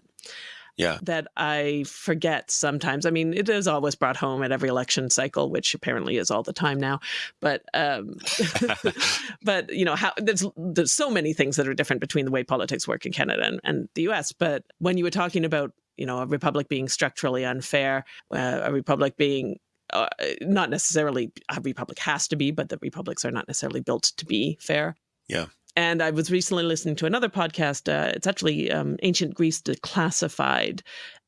yeah. that I forget sometimes. I mean, it is always brought home at every election cycle, which apparently is all the time now. But um, but you know how there's there's so many things that are different between the way politics work in Canada and, and the U.S. But when you were talking about you know a republic being structurally unfair, uh, a republic being uh, not necessarily a republic has to be, but the republics are not necessarily built to be fair. Yeah. And I was recently listening to another podcast. Uh, it's actually um, Ancient Greece Declassified,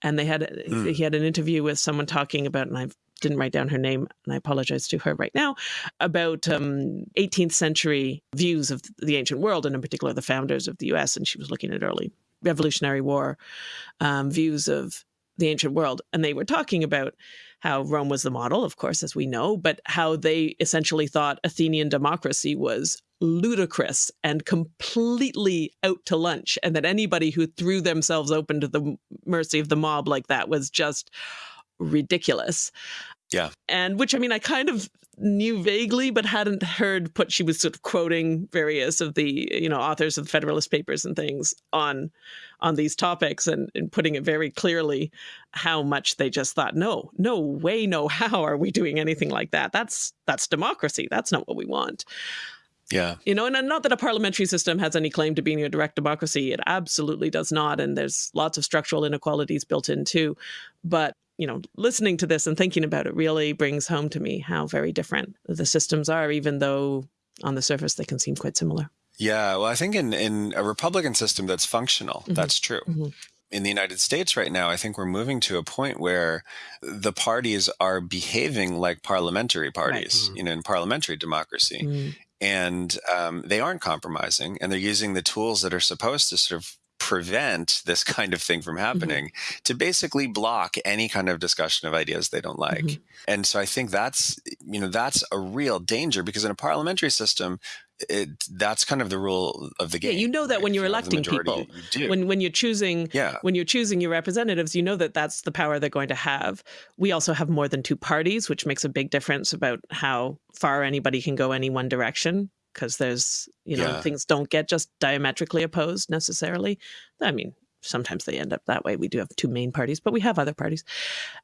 and they had Hmm. he had an interview with someone talking about, and I didn't write down her name, and I apologize to her right now about um, 18th century views of the ancient world, and in particular the founders of the U.S. And she was looking at early Revolutionary War um, views of the ancient world, and they were talking about how Rome was the model, of course, as we know, but how they essentially thought Athenian democracy was ludicrous and completely out to lunch, and that anybody who threw themselves open to the mercy of the mob like that was just ridiculous. Yeah. And which, I mean, I kind of knew vaguely, but hadn't heard put. She was sort of quoting various of the, you know, authors of the Federalist Papers and things on on these topics and, and putting it very clearly how much they just thought, no, no way, no how are we doing anything like that? That's that's democracy. That's not what we want. Yeah. You know, and not that a parliamentary system has any claim to being a direct democracy. It absolutely does not. And there's lots of structural inequalities built in too. But, you know, listening to this and thinking about it really brings home to me how very different the systems are, even though on the surface they can seem quite similar. Yeah. Well, I think in, in a Republican system that's functional, Mhm. that's true. Mhm. In the United States right now, I think we're moving to a point where the parties are behaving like parliamentary parties, Mhm. you know, in parliamentary democracy. Mm. And um, they aren't compromising and they're using the tools that are supposed to sort of prevent this kind of thing from happening to basically block any kind of discussion of ideas they don't like Mhm. and so i think that's you know that's a real danger because in a parliamentary system it that's kind of the rule of the game. Yeah, you know that right? when you're electing people, you When when you're choosing yeah when you're choosing your representatives, you know that that's the power they're going to have. We also have more than two parties, which makes a big difference about how far anybody can go any one direction. Because there's, you know, Yeah. things don't get just diametrically opposed necessarily. I mean, sometimes they end up that way. We do have two main parties, but we have other parties.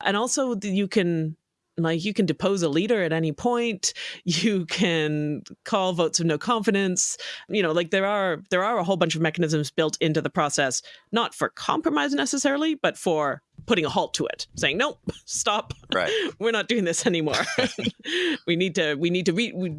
And also, you can, like, you can depose a leader at any point. You can call votes of no confidence. You know, like there are there are a whole bunch of mechanisms built into the process not for compromise necessarily, but for putting a halt to it, saying no, stop, right we're not doing this anymore. we need to we need to re- we-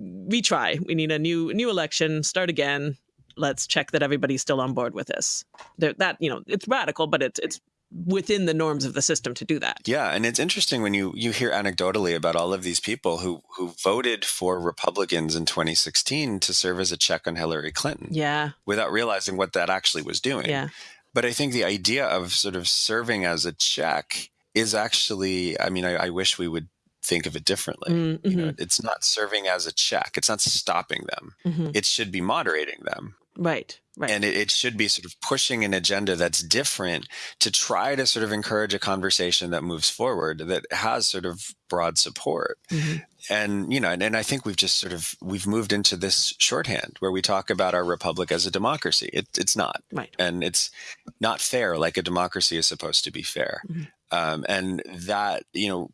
retry. We need a new new election, start again. Let's check that everybody's still on board with this. There, that you know, it's radical, but it's it's within the norms of the system to do that. Yeah, and it's interesting when you you hear anecdotally about all of these people who who voted for Republicans in 2016 to serve as a check on Hillary Clinton. Yeah. Without realizing what that actually was doing. Yeah. But I think the idea of sort of serving as a check is actually, I mean, I, I wish we would think of it differently. Mm-hmm. You know, it's not serving as a check. It's not stopping them. Mm-hmm. It should be moderating them. Right. Right. And it, it, should be sort of pushing an agenda that's different to try to sort of encourage a conversation that moves forward that has sort of broad support. Mm-hmm. And, you know, and, and, I think we've just sort of, we've moved into this shorthand where we talk about our republic as a democracy. It, it's not. Right. And it's not fair like a democracy is supposed to be fair. Mm-hmm. Um, and that, you know,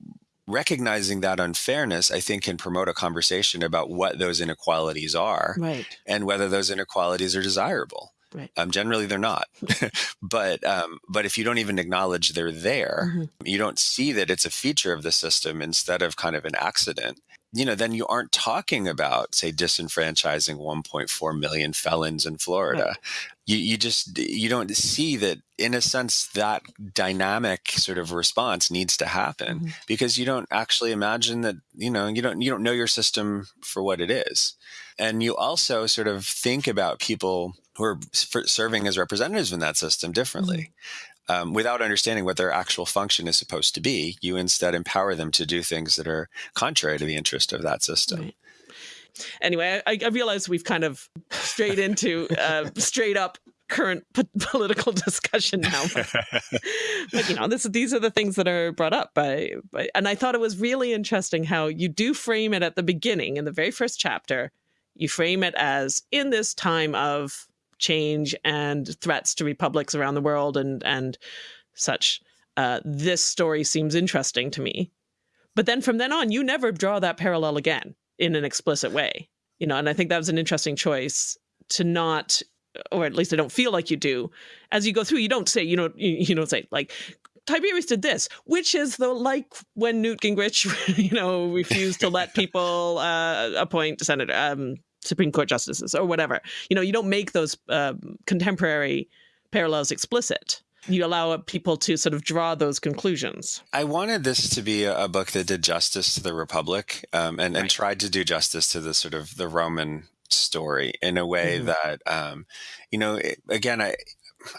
recognizing that unfairness, I think, can promote a conversation about what those inequalities are right. and whether those inequalities are desirable. Right. Um, generally, they're not. but um, but if you don't even acknowledge they're there, mm-hmm. you don't see that it's a feature of the system instead of kind of an accident. You know, then you aren't talking about, say, disenfranchising 1.4 million felons in Florida. Right. You, you just you don't see that in a sense that dynamic sort of response needs to happen mm-hmm. because you don't actually imagine that you know you don't you don't know your system for what it is and you also sort of think about people who are serving as representatives in that system differently Mm-hmm. Um, without understanding what their actual function is supposed to be you instead empower them to do things that are contrary to the interest of that system right. Anyway, I, I realize we've kind of strayed into uh, straight up current p- political discussion now. But, but, you know, this these are the things that are brought up by, by, and I thought it was really interesting how you do frame it at the beginning in the very first chapter. You frame it as in this time of change and threats to republics around the world and and such. Uh, this story seems interesting to me. But then from then on, you never draw that parallel again in an explicit way. You know, and I think that was an interesting choice to not or at least I don't feel like you do. As you go through, you don't say, you know, you, you don't say like Tiberius did this, which is the like when Newt Gingrich, you know, refused to let people uh, appoint senator, um, Supreme Court justices or whatever. You know, you don't make those uh, contemporary parallels explicit. You allow people to sort of draw those conclusions. I wanted this to be a book that did justice to the Republic um, and, Right. and tried to do justice to the sort of the Roman story in a way Mhm. that um, you know it, again i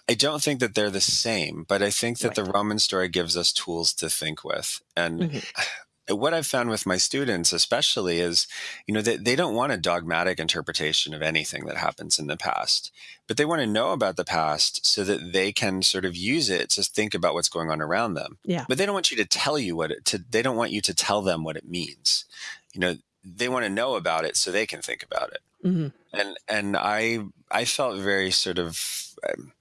i don't think that they're the same but i think that the roman story gives us tools to think with and Mhm. What i've found with my students especially is you know they, they don't want a dogmatic interpretation of anything that happens in the past but they want to know about the past so that they can sort of use it to think about what's going on around them. Yeah. but they don't want you to tell you what it to they don't want you to tell them what it means. You know they want to know about it so they can think about it hmm and and I I felt very sort of um,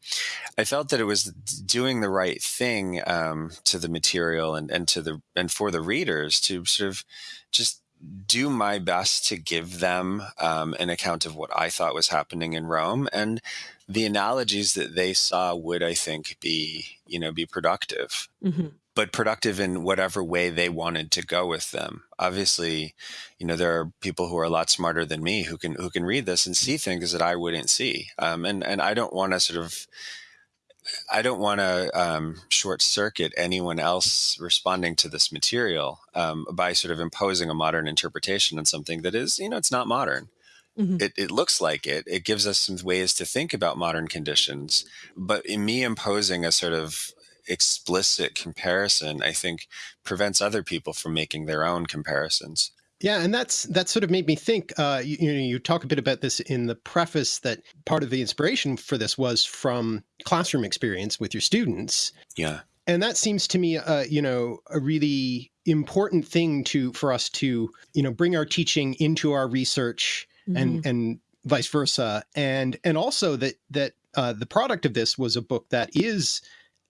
I felt that it was doing the right thing um, to the material and and to the and for the readers to sort of just do my best to give them um, an account of what I thought was happening in Rome. And the analogies that they saw would I think be you know be productive. Hmm but productive in whatever way they wanted to go with them. Obviously, you know there are people who are a lot smarter than me who can who can read this and see things that I wouldn't see. Um, and and I don't want to sort of I don't want to um, short circuit anyone else responding to this material um, by sort of imposing a modern interpretation on something that is you know it's not modern. Mhm. It, it looks like it. It gives us some ways to think about modern conditions, but in me imposing a sort of explicit comparison, I think prevents other people from making their own comparisons. Yeah, and that's that sort of made me think. Uh, you, you know, you talk a bit about this in the preface that part of the inspiration for this was from classroom experience with your students, Yeah. and that seems to me, uh, you know, a really important thing to for us to, you know, bring our teaching into our research and and vice versa, and and also that that uh, the product of this was a book that is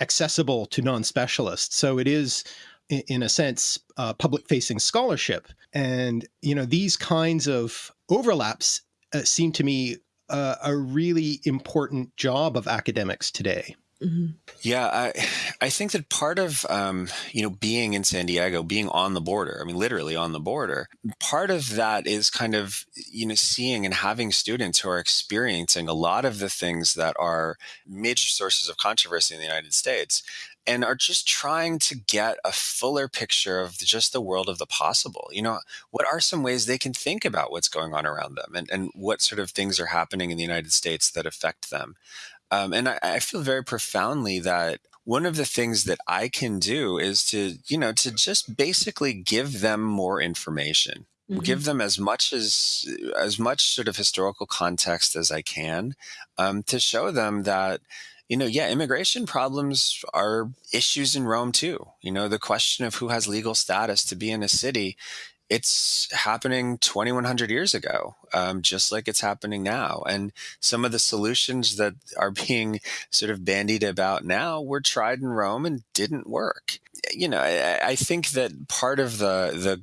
accessible to non-specialists. So it is, in a sense, uh, public-facing scholarship, and you know these kinds of overlaps uh, seem to me uh, a really important job of academics today. Mhm. Yeah, I I think that part of um, you know being in San Diego, being on the border, I mean literally on the border, part of that is kind of you know seeing and having students who are experiencing a lot of the things that are major sources of controversy in the United States and are just trying to get a fuller picture of just the world of the possible. You know, what are some ways they can think about what's going on around them and, and what sort of things are happening in the United States that affect them? Um, and I, I feel very profoundly that one of the things that I can do is to, you know, to just basically give them more information. Mm-hmm. give them as much as as much sort of historical context as I can um, to show them that you know, yeah, immigration problems are issues in Rome too. You know, the question of who has legal status to be in a city, it's happening 2100 years ago, um, just like it's happening now. And some of the solutions that are being sort of bandied about now were tried in Rome and didn't work. You know, I, I think that part of the, the,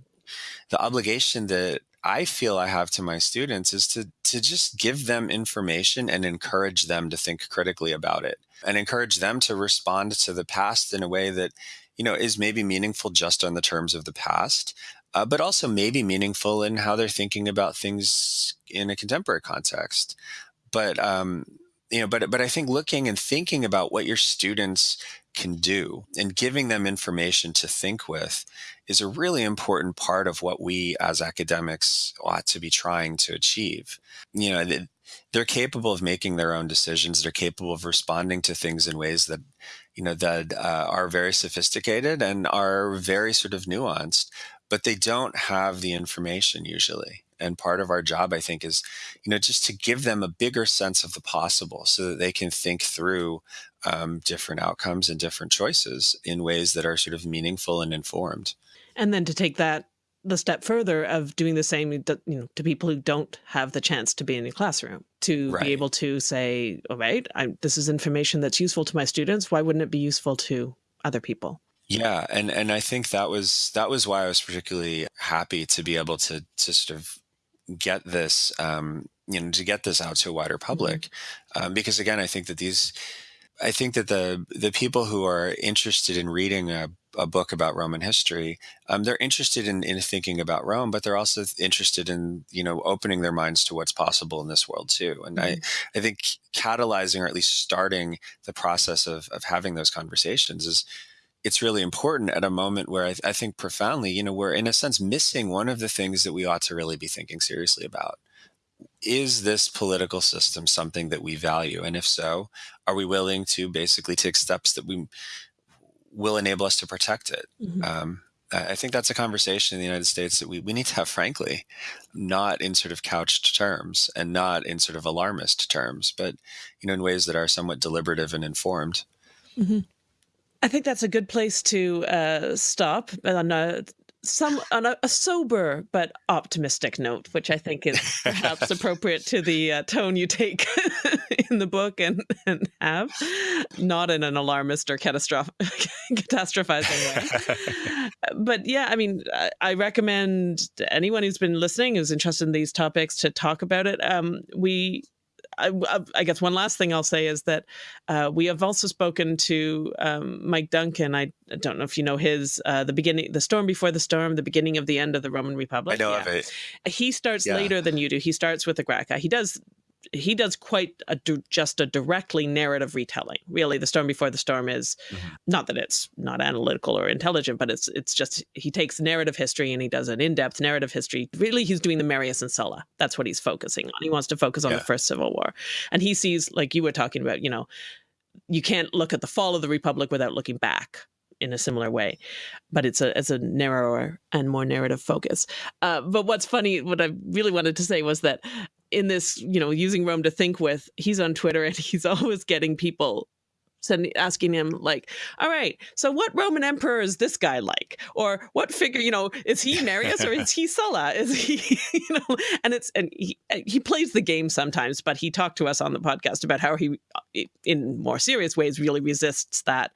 the obligation that I feel I have to my students is to to just give them information and encourage them to think critically about it and encourage them to respond to the past in a way that you know is maybe meaningful just on the terms of the past uh, but also maybe meaningful in how they're thinking about things in a contemporary context but um, you know but but I think looking and thinking about what your students can do and giving them information to think with is a really important part of what we as academics ought to be trying to achieve. You know, they're capable of making their own decisions. They're capable of responding to things in ways that, you know, that uh, are very sophisticated and are very sort of nuanced, but they don't have the information usually. And part of our job, I think, is, you know, just to give them a bigger sense of the possible so that they can think through um, different outcomes and different choices in ways that are sort of meaningful and informed. And then to take that the step further of doing the same you know to people who don't have the chance to be in a classroom to right. be able to say all right I'm, this is information that's useful to my students why wouldn't it be useful to other people yeah and and i think that was that was why i was particularly happy to be able to to sort of get this um you know to get this out to a wider public mm -hmm. um, because again i think that these I think that the the people who are interested in reading a, a book about Roman history, um, they're interested in, in thinking about Rome, but they're also interested in you know opening their minds to what's possible in this world too. And mm-hmm. I I think catalyzing or at least starting the process of of having those conversations is it's really important at a moment where I, I think profoundly, you know, we're in a sense missing one of the things that we ought to really be thinking seriously about is this political system something that we value? And if so, are we willing to basically take steps that we will enable us to protect it? Mm-hmm. Um, I think that's a conversation in the United States that we, we need to have, frankly, not in sort of couched terms and not in sort of alarmist terms, but you know, in ways that are somewhat deliberative and informed. Mm-hmm. I think that's a good place to uh, stop on a some on a, a, sober but optimistic note, which I think is perhaps appropriate to the uh, tone you take in the book and, and have, not in an alarmist or catastroph- catastrophizing way. but yeah, I mean, I, I, recommend anyone who's been listening who's interested in these topics to talk about it. Um, we I, I, guess one last thing I'll say is that uh, we have also spoken to um, Mike Duncan. I don't know if you know his uh, the beginning, the storm before the storm, the beginning of the end of the Roman Republic. I know yeah. of it. He starts yeah. later than you do. He starts with the Gracchi. He does he does quite a just a directly narrative retelling. Really, the storm before the storm is mm-hmm. not that it's not analytical or intelligent, but it's it's just he takes narrative history and he does an in-depth narrative history. Really, he's doing the Marius and Sulla. That's what he's focusing on. He wants to focus on yeah. the first civil war, and he sees like you were talking about. You know, you can't look at the fall of the republic without looking back in a similar way, but it's a it's a narrower and more narrative focus. Uh, but what's funny, what I really wanted to say was that in this, you know, using Rome to think with, he's on Twitter and he's always getting people sending asking him like all right so what roman emperor is this guy like? Or what figure you know is he marius or is he sulla? Is he you know? And it's and he, he plays the game sometimes but he talked to us on the podcast about how he in more serious ways really resists that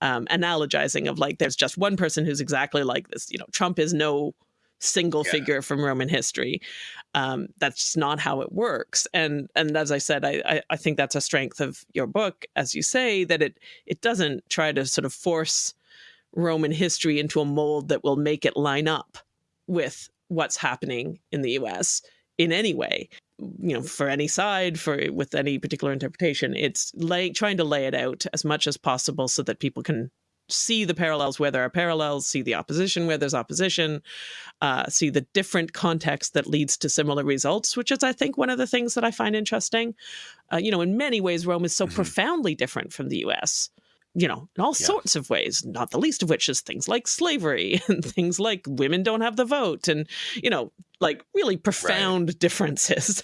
um, analogizing of like there's just one person who's exactly like this you know trump is no single yeah. figure from Roman history. Um, that's not how it works. And and as I said, I, I, I think that's a strength of your book, as you say, that it it doesn't try to sort of force Roman history into a mold that will make it line up with what's happening in the U.S. in any way. You know, for any side, for with any particular interpretation, it's lay, trying to lay it out as much as possible so that people can see the parallels where there are parallels, see the opposition where there's opposition, uh, see the different context that leads to similar results, which is, I think, one of the things that I find interesting. Uh, you know, in many ways, Rome is so Mhm. profoundly different from the US. You know, in all Yeah. sorts of ways, not the least of which is things like slavery and things like women don't have the vote and, you know, like really profound differences.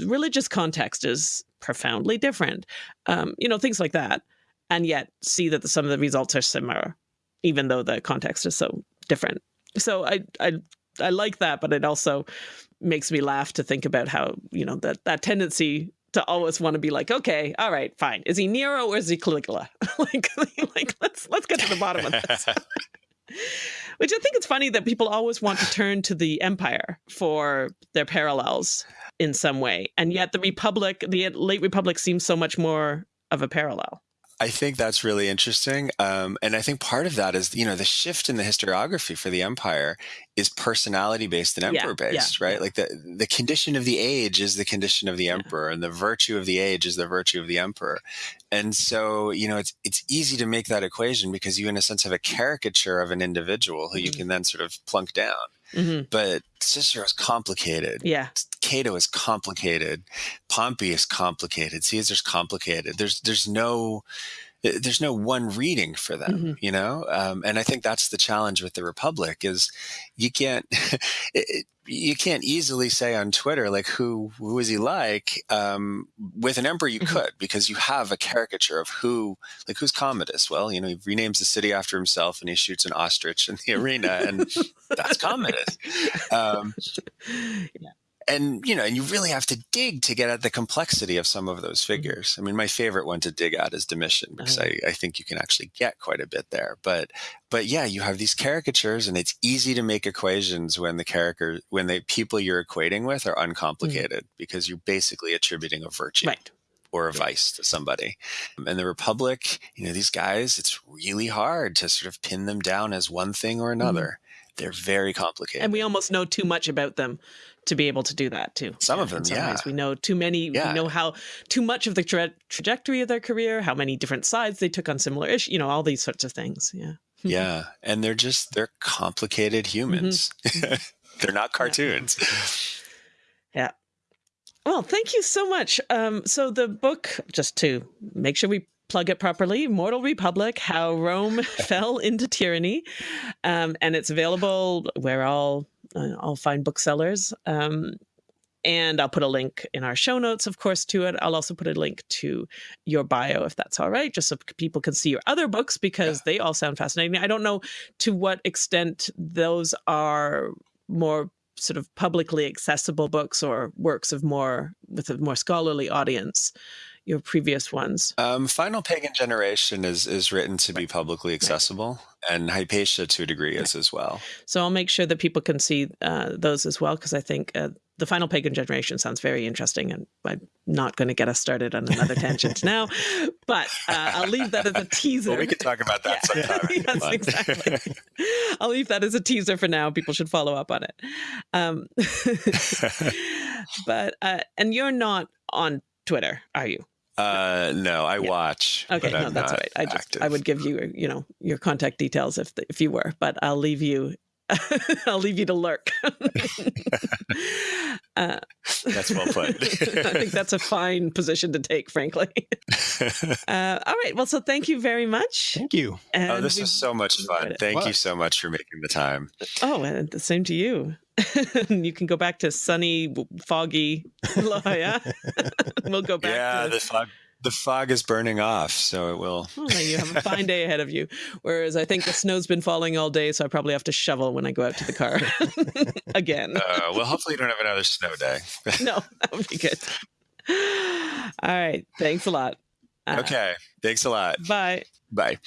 Religious context is profoundly different. Um, you know, things like that. And yet see that the, some of the results are similar, even though the context is so different. So I, I, I like that, but it also makes me laugh to think about how, you know, that, that tendency to always want to be like, okay, all right, fine. Is he Nero or is he Caligula? like, like let's let's get to the bottom of this. Which I think it's funny that people always want to turn to the empire for their parallels in some way, and yet the republic, the late republic, seems so much more of a parallel. I think that's really interesting. Um, and I think part of that is, you know, the shift in the historiography for the empire is personality based and Yeah, emperor based, right? Like the, the condition of the age is the condition of the emperor and the virtue of the age is the virtue of the emperor. And so, you know, it's, it's easy to make that equation because you, in a sense, have a caricature of an individual who you Mhm. can then sort of plunk down. Hmm But Cicero is complicated. Yeah, Cato is complicated. Pompey is complicated. Caesar's complicated. There's there's no there's no one reading for them, Mhm. you know. Um, and I think that's the challenge with the Republic is you can't it, you can't easily say on Twitter like who who is he like. Um, with an emperor, you Mhm. could because you have a caricature of who like who's Commodus. Well, you know, he renames the city after himself and he shoots an ostrich in the arena, and that's Commodus. Um, and you know and you really have to dig to get at the complexity of some of those mm-hmm. figures i mean my favorite one to dig at is domitian because Oh. I, I think you can actually get quite a bit there but but yeah you have these caricatures and it's easy to make equations when the character when the people you're equating with are mm-hmm. uncomplicated because you're basically attributing a virtue right. or a vice to somebody. And the Republic, you know, these guys, it's really hard to sort of pin them down as one thing or mm-hmm. another. They're very complicated. And we almost know too much about them to be able to do that too. Some of them, some yeah. ways. We know too many. Yeah. We know how too much of the tra- trajectory of their career, how many different sides they took on similar issues. You know, all these sorts of things. Yeah. yeah. And they're just, they're complicated humans. they're not cartoons. Yeah. Well, thank you so much. Um, so the book, just to make sure we plug it properly, Mortal Republic: How Rome Fell into Tyranny, um, and it's available where all uh, all fine booksellers. Um, and I'll put a link in our show notes, of course, to it. I'll also put a link to your bio, if that's all right, just so people can see your other books because they all sound fascinating. I don't know to what extent those are more sort of publicly accessible books or works of more with a more scholarly audience your previous ones Um, Final Pagan Generation is, is written to be publicly accessible, and Hypatia to a degree is as well. so i'll make sure that people can see uh, those as well because i think uh, the final pagan generation sounds very interesting and i'm not going to get us started on another tangent now but uh, i'll leave that as a teaser Well, we could talk about that Yeah. sometime. yes, exactly. I'll leave that as a teaser for now. People should follow up on it. Um, but uh, and you're not on Twitter, are you? Uh, no, I Yeah. watch. Okay, but no, I'm that's not right. I just active. I would give you you know your contact details if if you were, but I'll leave you. I'll leave you to lurk. uh, That's well put. I think that's a fine position to take, frankly. Uh, all right. Well, so thank you very much. Thank you. And oh, this we- was so much fun. it. Thank you so much for making the time. Oh, and the same to you. you can go back to sunny, foggy La Jolla. we'll go back yeah, to the fog. The fog is burning off, so it will. Now you have a fine day ahead of you. Whereas I think the snow's been falling all day, so I probably have to shovel when I go out to the car again. Uh, well, hopefully, you don't have another snow day. No, that would be good. All right. Thanks a lot. Uh, okay, thanks a lot. Bye. Bye.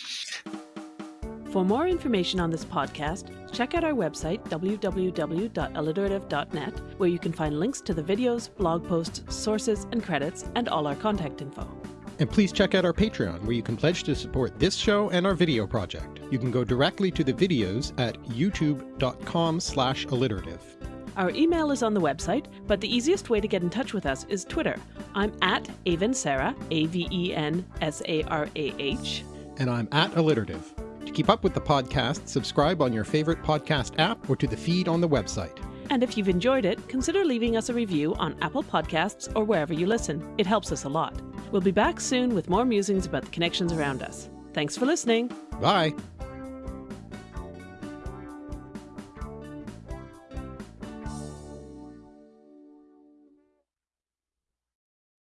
For more information on this podcast, check out our website, www.alliterative.net, where you can find links to the videos, blog posts, sources, and credits, and all our contact info. And please check out our Patreon, where you can pledge to support this show and our video project. You can go directly to the videos at youtube.com slash alliterative. Our email is on the website, but the easiest way to get in touch with us is Twitter. I'm at Aven Sarah, A V E N S A R A H. And I'm at alliterative. To keep up with the podcast, subscribe on your favorite podcast app or to the feed on the website. And if you've enjoyed it, consider leaving us a review on Apple Podcasts or wherever you listen. It helps us a lot. We'll be back soon with more musings about the connections around us. Thanks for listening. Bye.